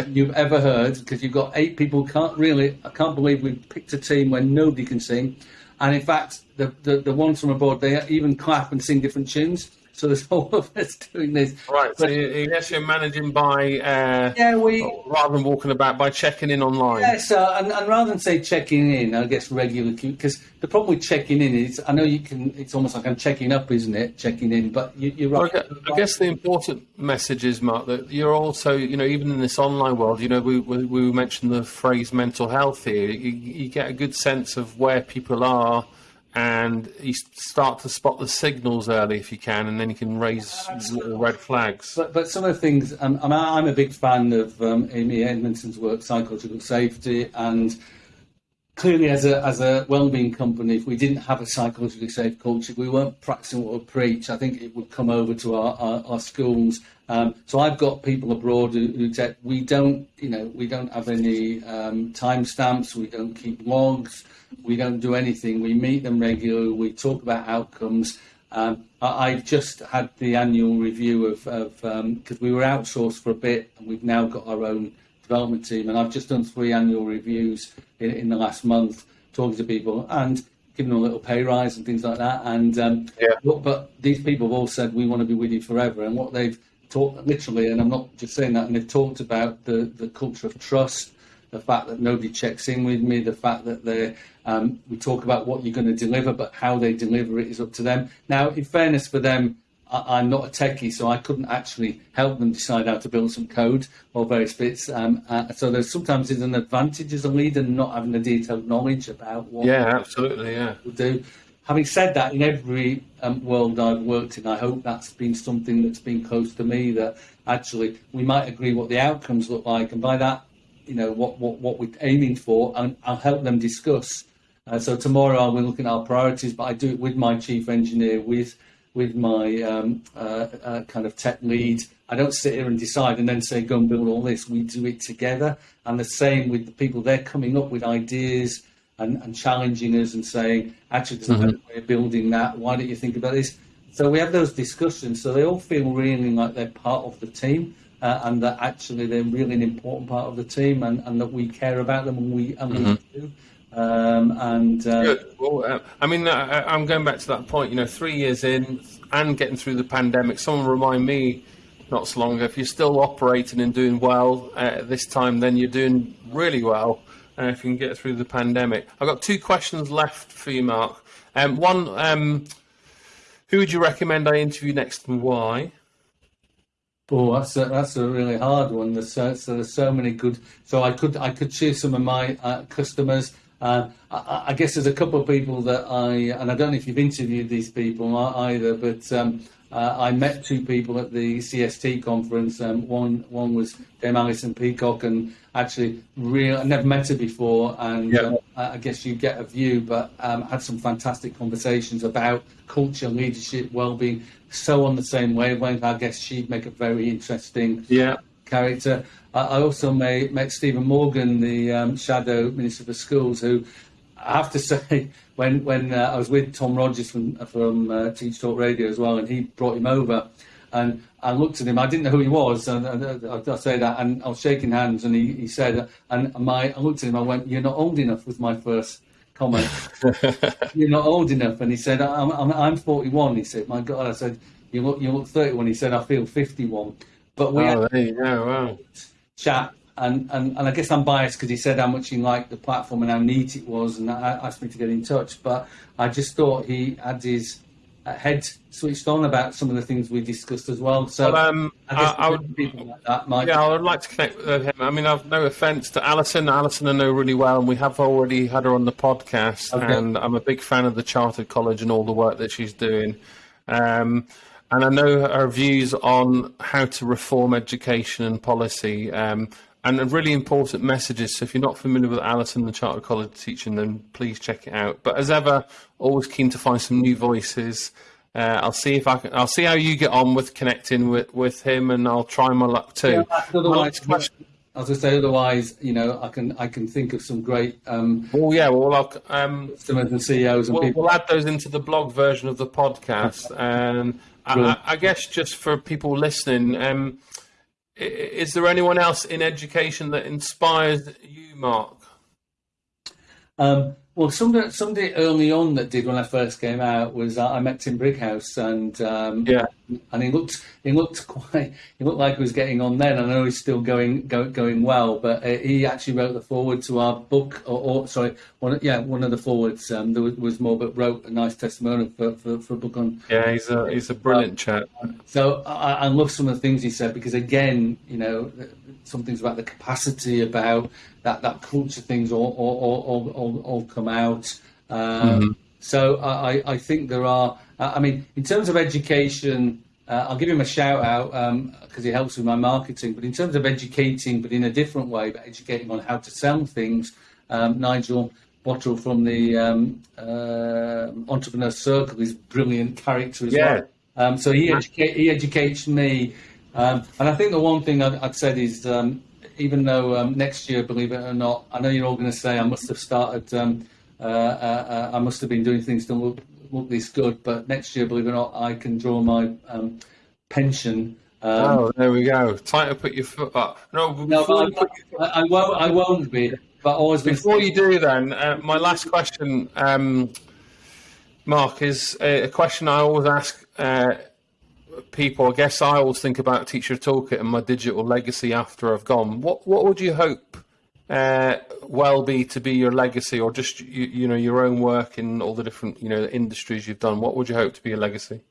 you've ever heard because you've got eight people. Can't really, I can't believe we picked a team where nobody can sing, and in fact, the, the, the ones from abroad they even clap and sing different tunes. So there's all of us doing this. Right. So you, guess you're managing by uh, yeah, we rather than walking about by checking in online. Yes, uh, and, and, rather than say checking in, I guess regular because the problem with checking in is I know you can. It's almost like I'm checking up, isn't it? Checking in, but you, are right. Well, I, guess the important message is, Mark, that you're also, you know, even in this online world, you know, we we, we mentioned the phrase mental health here. You, you get a good sense of where people are and you start to spot the signals early if you can, and then you can raise little red flags. But, but some of the things, um, I'm a big fan of um, Amy Edmondson's work, psychological safety, and clearly, as a as a wellbeing company, if we didn't have a psychologically safe culture, if we weren't practicing what we preach, I think it would come over to our, our, our schools. Um, so I've got people abroad who, who say we don't, you know, we don't have any um, timestamps, we don't keep logs. We don't do anything. We meet them regularly. We talk about outcomes. Um, I, have just had the annual review of because um, we were outsourced for a bit, and we've now got our own development team. And I've just done three annual reviews in, in the last month, talking to people. And giving them a little pay rise and things like that. And um, Yeah. but, but these people have all said we want to be with you forever. And what they've talked literally, and I'm not just saying that, and they've talked about the the culture of trust, the fact that nobody checks in with me, the fact that they um, we talk about what you're going to deliver, but how they deliver it is up to them. Now, in fairness for them. I- I'm not a techie, so I couldn't actually help them decide how to build some code or various bits. Um, uh, so there's sometimes there's an advantage as a leader not having the detailed knowledge about what Yeah, absolutely. Yeah. people do. Having said that, in every um, world I've worked in, I hope that's been something that's been close to me. That actually we might agree what the outcomes look like, and by that, you know what what, what we're aiming for, and I'll help them discuss. Uh, so tomorrow I'll looking at our priorities, but I do it with my chief engineer, with with my um, uh, uh, kind of tech lead. I don't sit here and decide and then say go and build all this. We do it together, and the same with the people. They're coming up with ideas and, and challenging us and saying, actually, there's a better way of building that. Why don't you think about this? So we have those discussions. So they all feel really like they're part of the team. Uh, and that actually they're really an important part of the team, and, and that we care about them, and we and we do. Um, and uh, Good. Well, uh, I mean, I, I'm going back to that point. You know, three years in and getting through the pandemic. Someone remind me not so long ago. If you're still operating and doing well uh, this time, then you're doing really well. If you can get through the pandemic, I've got two questions left for you, Mark. Um, one, um, who would you recommend I interview next, and why? Oh, that's a, that's a really hard one. There's so, so there's so many good. So I could I could choose some of my uh, customers. Uh, I, I guess there's a couple of people that I and I don't know if you've interviewed these people either, but um, uh, I met two people at the CST conference. Um, one one was Dame Alison Peacock, and actually, real I never met her before, and Yeah. um, I guess you get a view, but um, had some fantastic conversations about culture, leadership, well-being, so on the same wavelength. I guess she'd make a very interesting Yeah. character. I I also met, met Stephen Morgan, the um, shadow minister for schools, who I have to say, when when uh, I was with Tom Rogers from from uh, Teach Talk Radio as well, and he brought him over, and I looked at him. I didn't know who he was, and, and I, I say that, and I was shaking hands, and he, he said, and my I looked at him. I went, "You're not old enough." Was my first comment. You're not old enough, and he said, "I'm I'm, I'm 41." He said, "My God," I said, "You look you look 31." He said, "I feel 51." But we oh, had Oh, go. Wow. chat, and, and, and I guess I'm biased because he said how much he liked the platform and how neat it was, and asked me to get in touch. But I just thought he had his head switched on about some of the things we discussed as well. So Well, um, I I, I would people like that might. Yeah, I would like to connect with him. I mean, I've no offence to Alison. Alison I know really well, and we have already had her on the podcast. Okay. And I'm a big fan of the Chartered College and all the work that she's doing. Um, and I know her views on how to reform education and policy. Um, and a really important messages. So if you're not familiar with Alison, the Chartered College teaching, then please check it out. But as ever, always keen to find some new voices. Uh, I'll see if I can. I'll see how you get on with connecting with, with him, and I'll try my luck too. My Otherwise, as I say, otherwise, you know, I can I can think of some great um, Well, yeah. Well, I'll, um, customers and CEOs and we'll, people. we'll add those into the blog version of the podcast. And I, I, guess just for people listening, um, is there anyone else in education that inspires you, Mark? Um, well, somebody, somebody early on that did when I first came out was uh, I met Tim Brighouse, and um, Yeah. And he looked he looked quite he looked like he was getting on then. I know he's still going go, going well, but uh, he actually wrote the forward to our book, or, or sorry, one yeah, one of the forwards. Um, there was, was more, but wrote a nice testimonial for, for, for a book on Yeah, he's a he's a brilliant chap. so I, I love some of the things he said because again, you know, some things about the capacity about that that culture things all all all, all, all, all come out. Um, So I, I- I think there are. I I mean, in terms of education, uh, I'll give him a shout out because he helps with my marketing. But in terms of educating, but in a different way, but educating on how to sell things, um, Nigel. Botterill from the um, uh, Entrepreneur Circle is a brilliant character as Yeah. well. Um, so he, educate, he educates me. Um, and I think the one thing I'd, I'd said is, um, even though um, next year, believe it or not, I know you're all going to say I must have started, um, uh, uh, uh, I must have been doing things to look, this good, but next year, believe it or not, I can draw my um, pension. Um, Oh, there we go. Time to put your foot up. No, no, I, I, I won't. I won't be. But always before you do, then uh, my last question. Um, Mark, is a question I always ask uh, people. I guess I always think about Teacher Toolkit and my digital legacy after I've gone. What what would you hope uh, well be to be your legacy, or just you, you, know your own work in all the different you know industries you've done? What would you hope to be your legacy?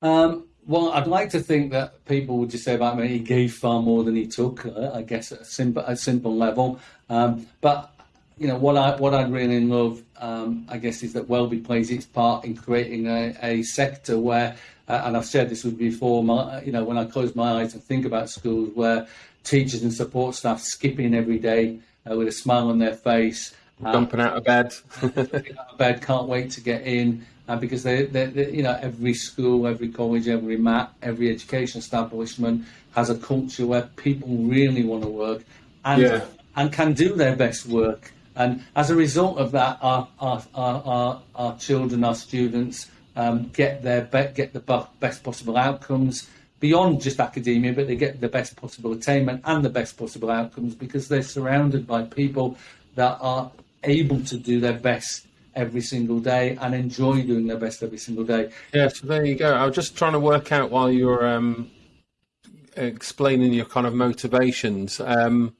Um, well, I'd like to think that people would just say about me he gave far more than he took. Uh, I guess at a simple, a simple level, um, but you know what I what I'd really love, um, I guess, is that Wellbe plays its part in creating a, a sector where, uh, and I've said this before, my, you know, when I close my eyes and think about schools where teachers and support staff skip in every day uh, with a smile on their face, jumping out of bed, out of bed, can't wait to get in. Uh, because they, they, they, you know, every school, every college, every MAT, every education establishment has a culture where people really want to work and yeah. and can do their best work and as a result of that, our, our, our, our children, our students um, get their be- get the best possible outcomes beyond just academia, but they get the best possible attainment and the best possible outcomes because they're surrounded by people that are able to do their best every single day and enjoy doing their best every single day. Yeah, so there you go. I was just trying to work out while you were um, explaining your kind of motivations. Um,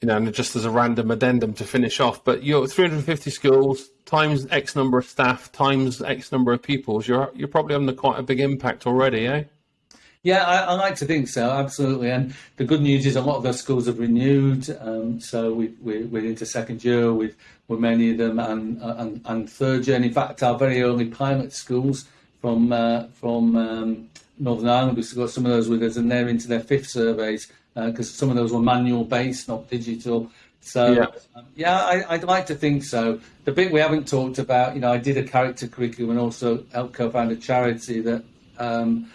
you know, and just as a random addendum to finish off, but you're 350 schools times X number of staff times X number of pupils. You're you're probably having quite a big impact already, eh? Yeah, I, I, like to think so, absolutely. And the good news is a lot of those schools have renewed, um, so we, we, we're into second year with, with many of them, and, and, and third year. And in fact, our very early pilot schools from uh, from um, Northern Ireland, we've got some of those with us, and they're into their fifth surveys because uh, some of those were manual based, not digital. So yeah, um, yeah I, would like to think so. The bit we haven't talked about, you know, I did a character curriculum and also helped co-found a charity that um,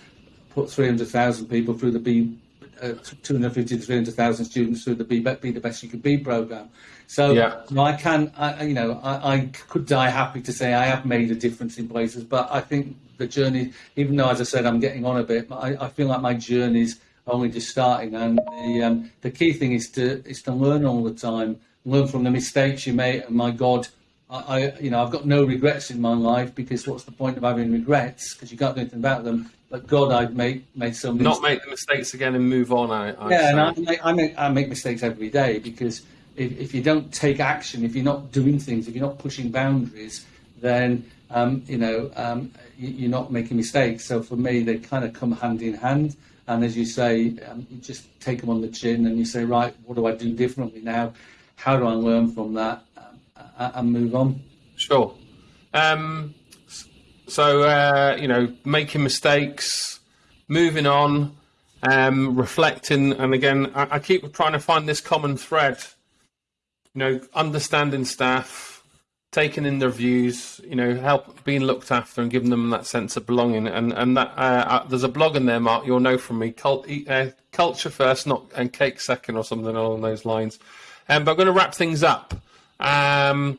put 300,000 people through the B, uh, 250 to 300,000 students through the Be, Be the Best You Could Be program. So yeah. you know, I can, I, you know, I, I could die happy to say I have made a difference in places, but I think the journey, even though as I said I'm getting on a bit, I, I feel like my journey's only just starting. And the um, the key thing is to is to learn all the time, learn from the mistakes you make. And my God, I, I you know I've got no regrets in my life because what's the point of having regrets because you can't do anything about them. But God, I've made made so many. Not make the mistakes again and move on. I, I yeah, say. and I make, I make I make mistakes every day because if, if you don't take action, if you're not doing things, if you're not pushing boundaries, then um, you know um, you're not making mistakes. So for me, they kind of come hand in hand. And as you say, um, you just take them on the chin and you say, right, what do I do differently now? How do I learn from that um, and move on? Sure. Um, so, uh, you know, making mistakes, moving on, um, reflecting. And again, I, I keep trying to find this common thread, you know, understanding staff, taking in their views, you know, help being looked after and giving them that sense of belonging. And and that uh, uh, there's a blog in there, Mark. You'll know from me. Cult, uh, culture first, not and cake second, or something along those lines. Um, but I'm going to wrap things up. Um,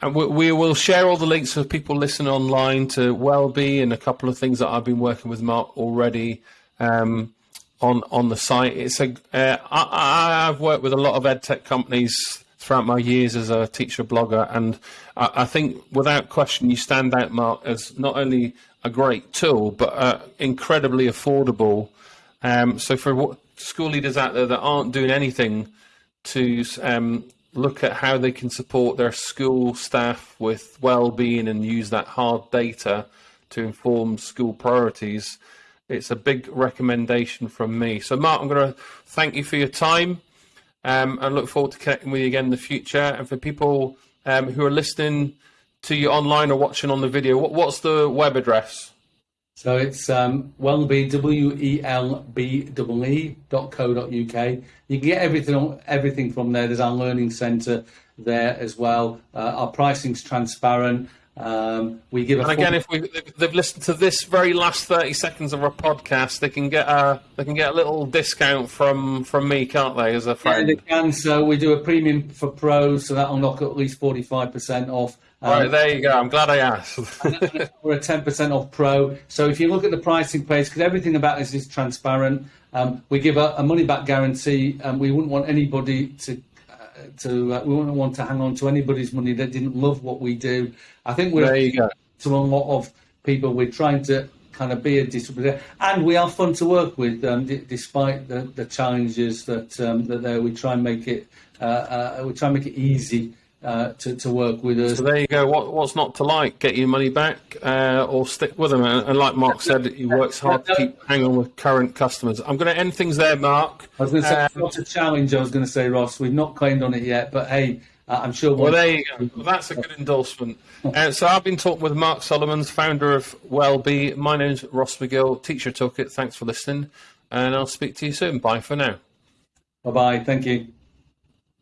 and we, we, will share all the links for people listening online to Wellbe and a couple of things that I've been working with Mark already. Um, on on the site, it's a. Uh, I, I've worked with a lot of ed tech companies throughout my years as a teacher blogger, and I, I, think without question you stand out, Mark, as not only a great tool but uh, incredibly affordable. Um, so for what, school leaders out there that aren't doing anything to um, look at how they can support their school staff with well-being and use that hard data to inform school priorities, it's a big recommendation from me. So, Mark, I'm going to thank you for your time. Um, and look forward to connecting with you again in the future. And for people um, who are listening to you online or watching on the video, what, what's the web address? So it's um, welby, W-E-L-B-E-E dot co dot UK. You can get everything, everything from there. There's our learning centre there as well. Uh, our pricing's transparent. Um, we give. and again, if we they've listened to this very last thirty seconds of our podcast, they can get a they can get a little discount from from me, can't they? As a friend, yeah, they can. So we do a premium for pros, so that'll knock at least forty five percent off. Um, right there you go. I'm glad I asked. we're a ten percent off pro. So if you look at the pricing page, because everything about this is transparent, um, we give a, a money back guarantee, and we wouldn't want anybody to to uh, we wouldn't want to hang on to anybody's money that didn't love what we do. I think we're There you go. to a lot of people. We're trying to kind of be a distributor, and we are fun to work with, um, d- despite the, the challenges that um, that there. We try and make it uh, uh, we try and make it easy uh, to to work with us. So there you go. What, what's not to like? Get your money back uh, or stick with them. And, and like Mark said, he works hard to keep hanging on with current customers. I'm going to end things there, Mark. I was going to say Um, it's not a challenge. I was going to say Ross. We've not claimed on it yet, but hey, uh, I'm sure. Well, there you go. Well, that's a good endorsement. Uh, so I've been talking with Mark Solomons, founder of Wellbe. My name's Ross McGill, Teacher Toolkit. Thanks for listening, and I'll speak to you soon. Bye for now. Bye bye. Thank you.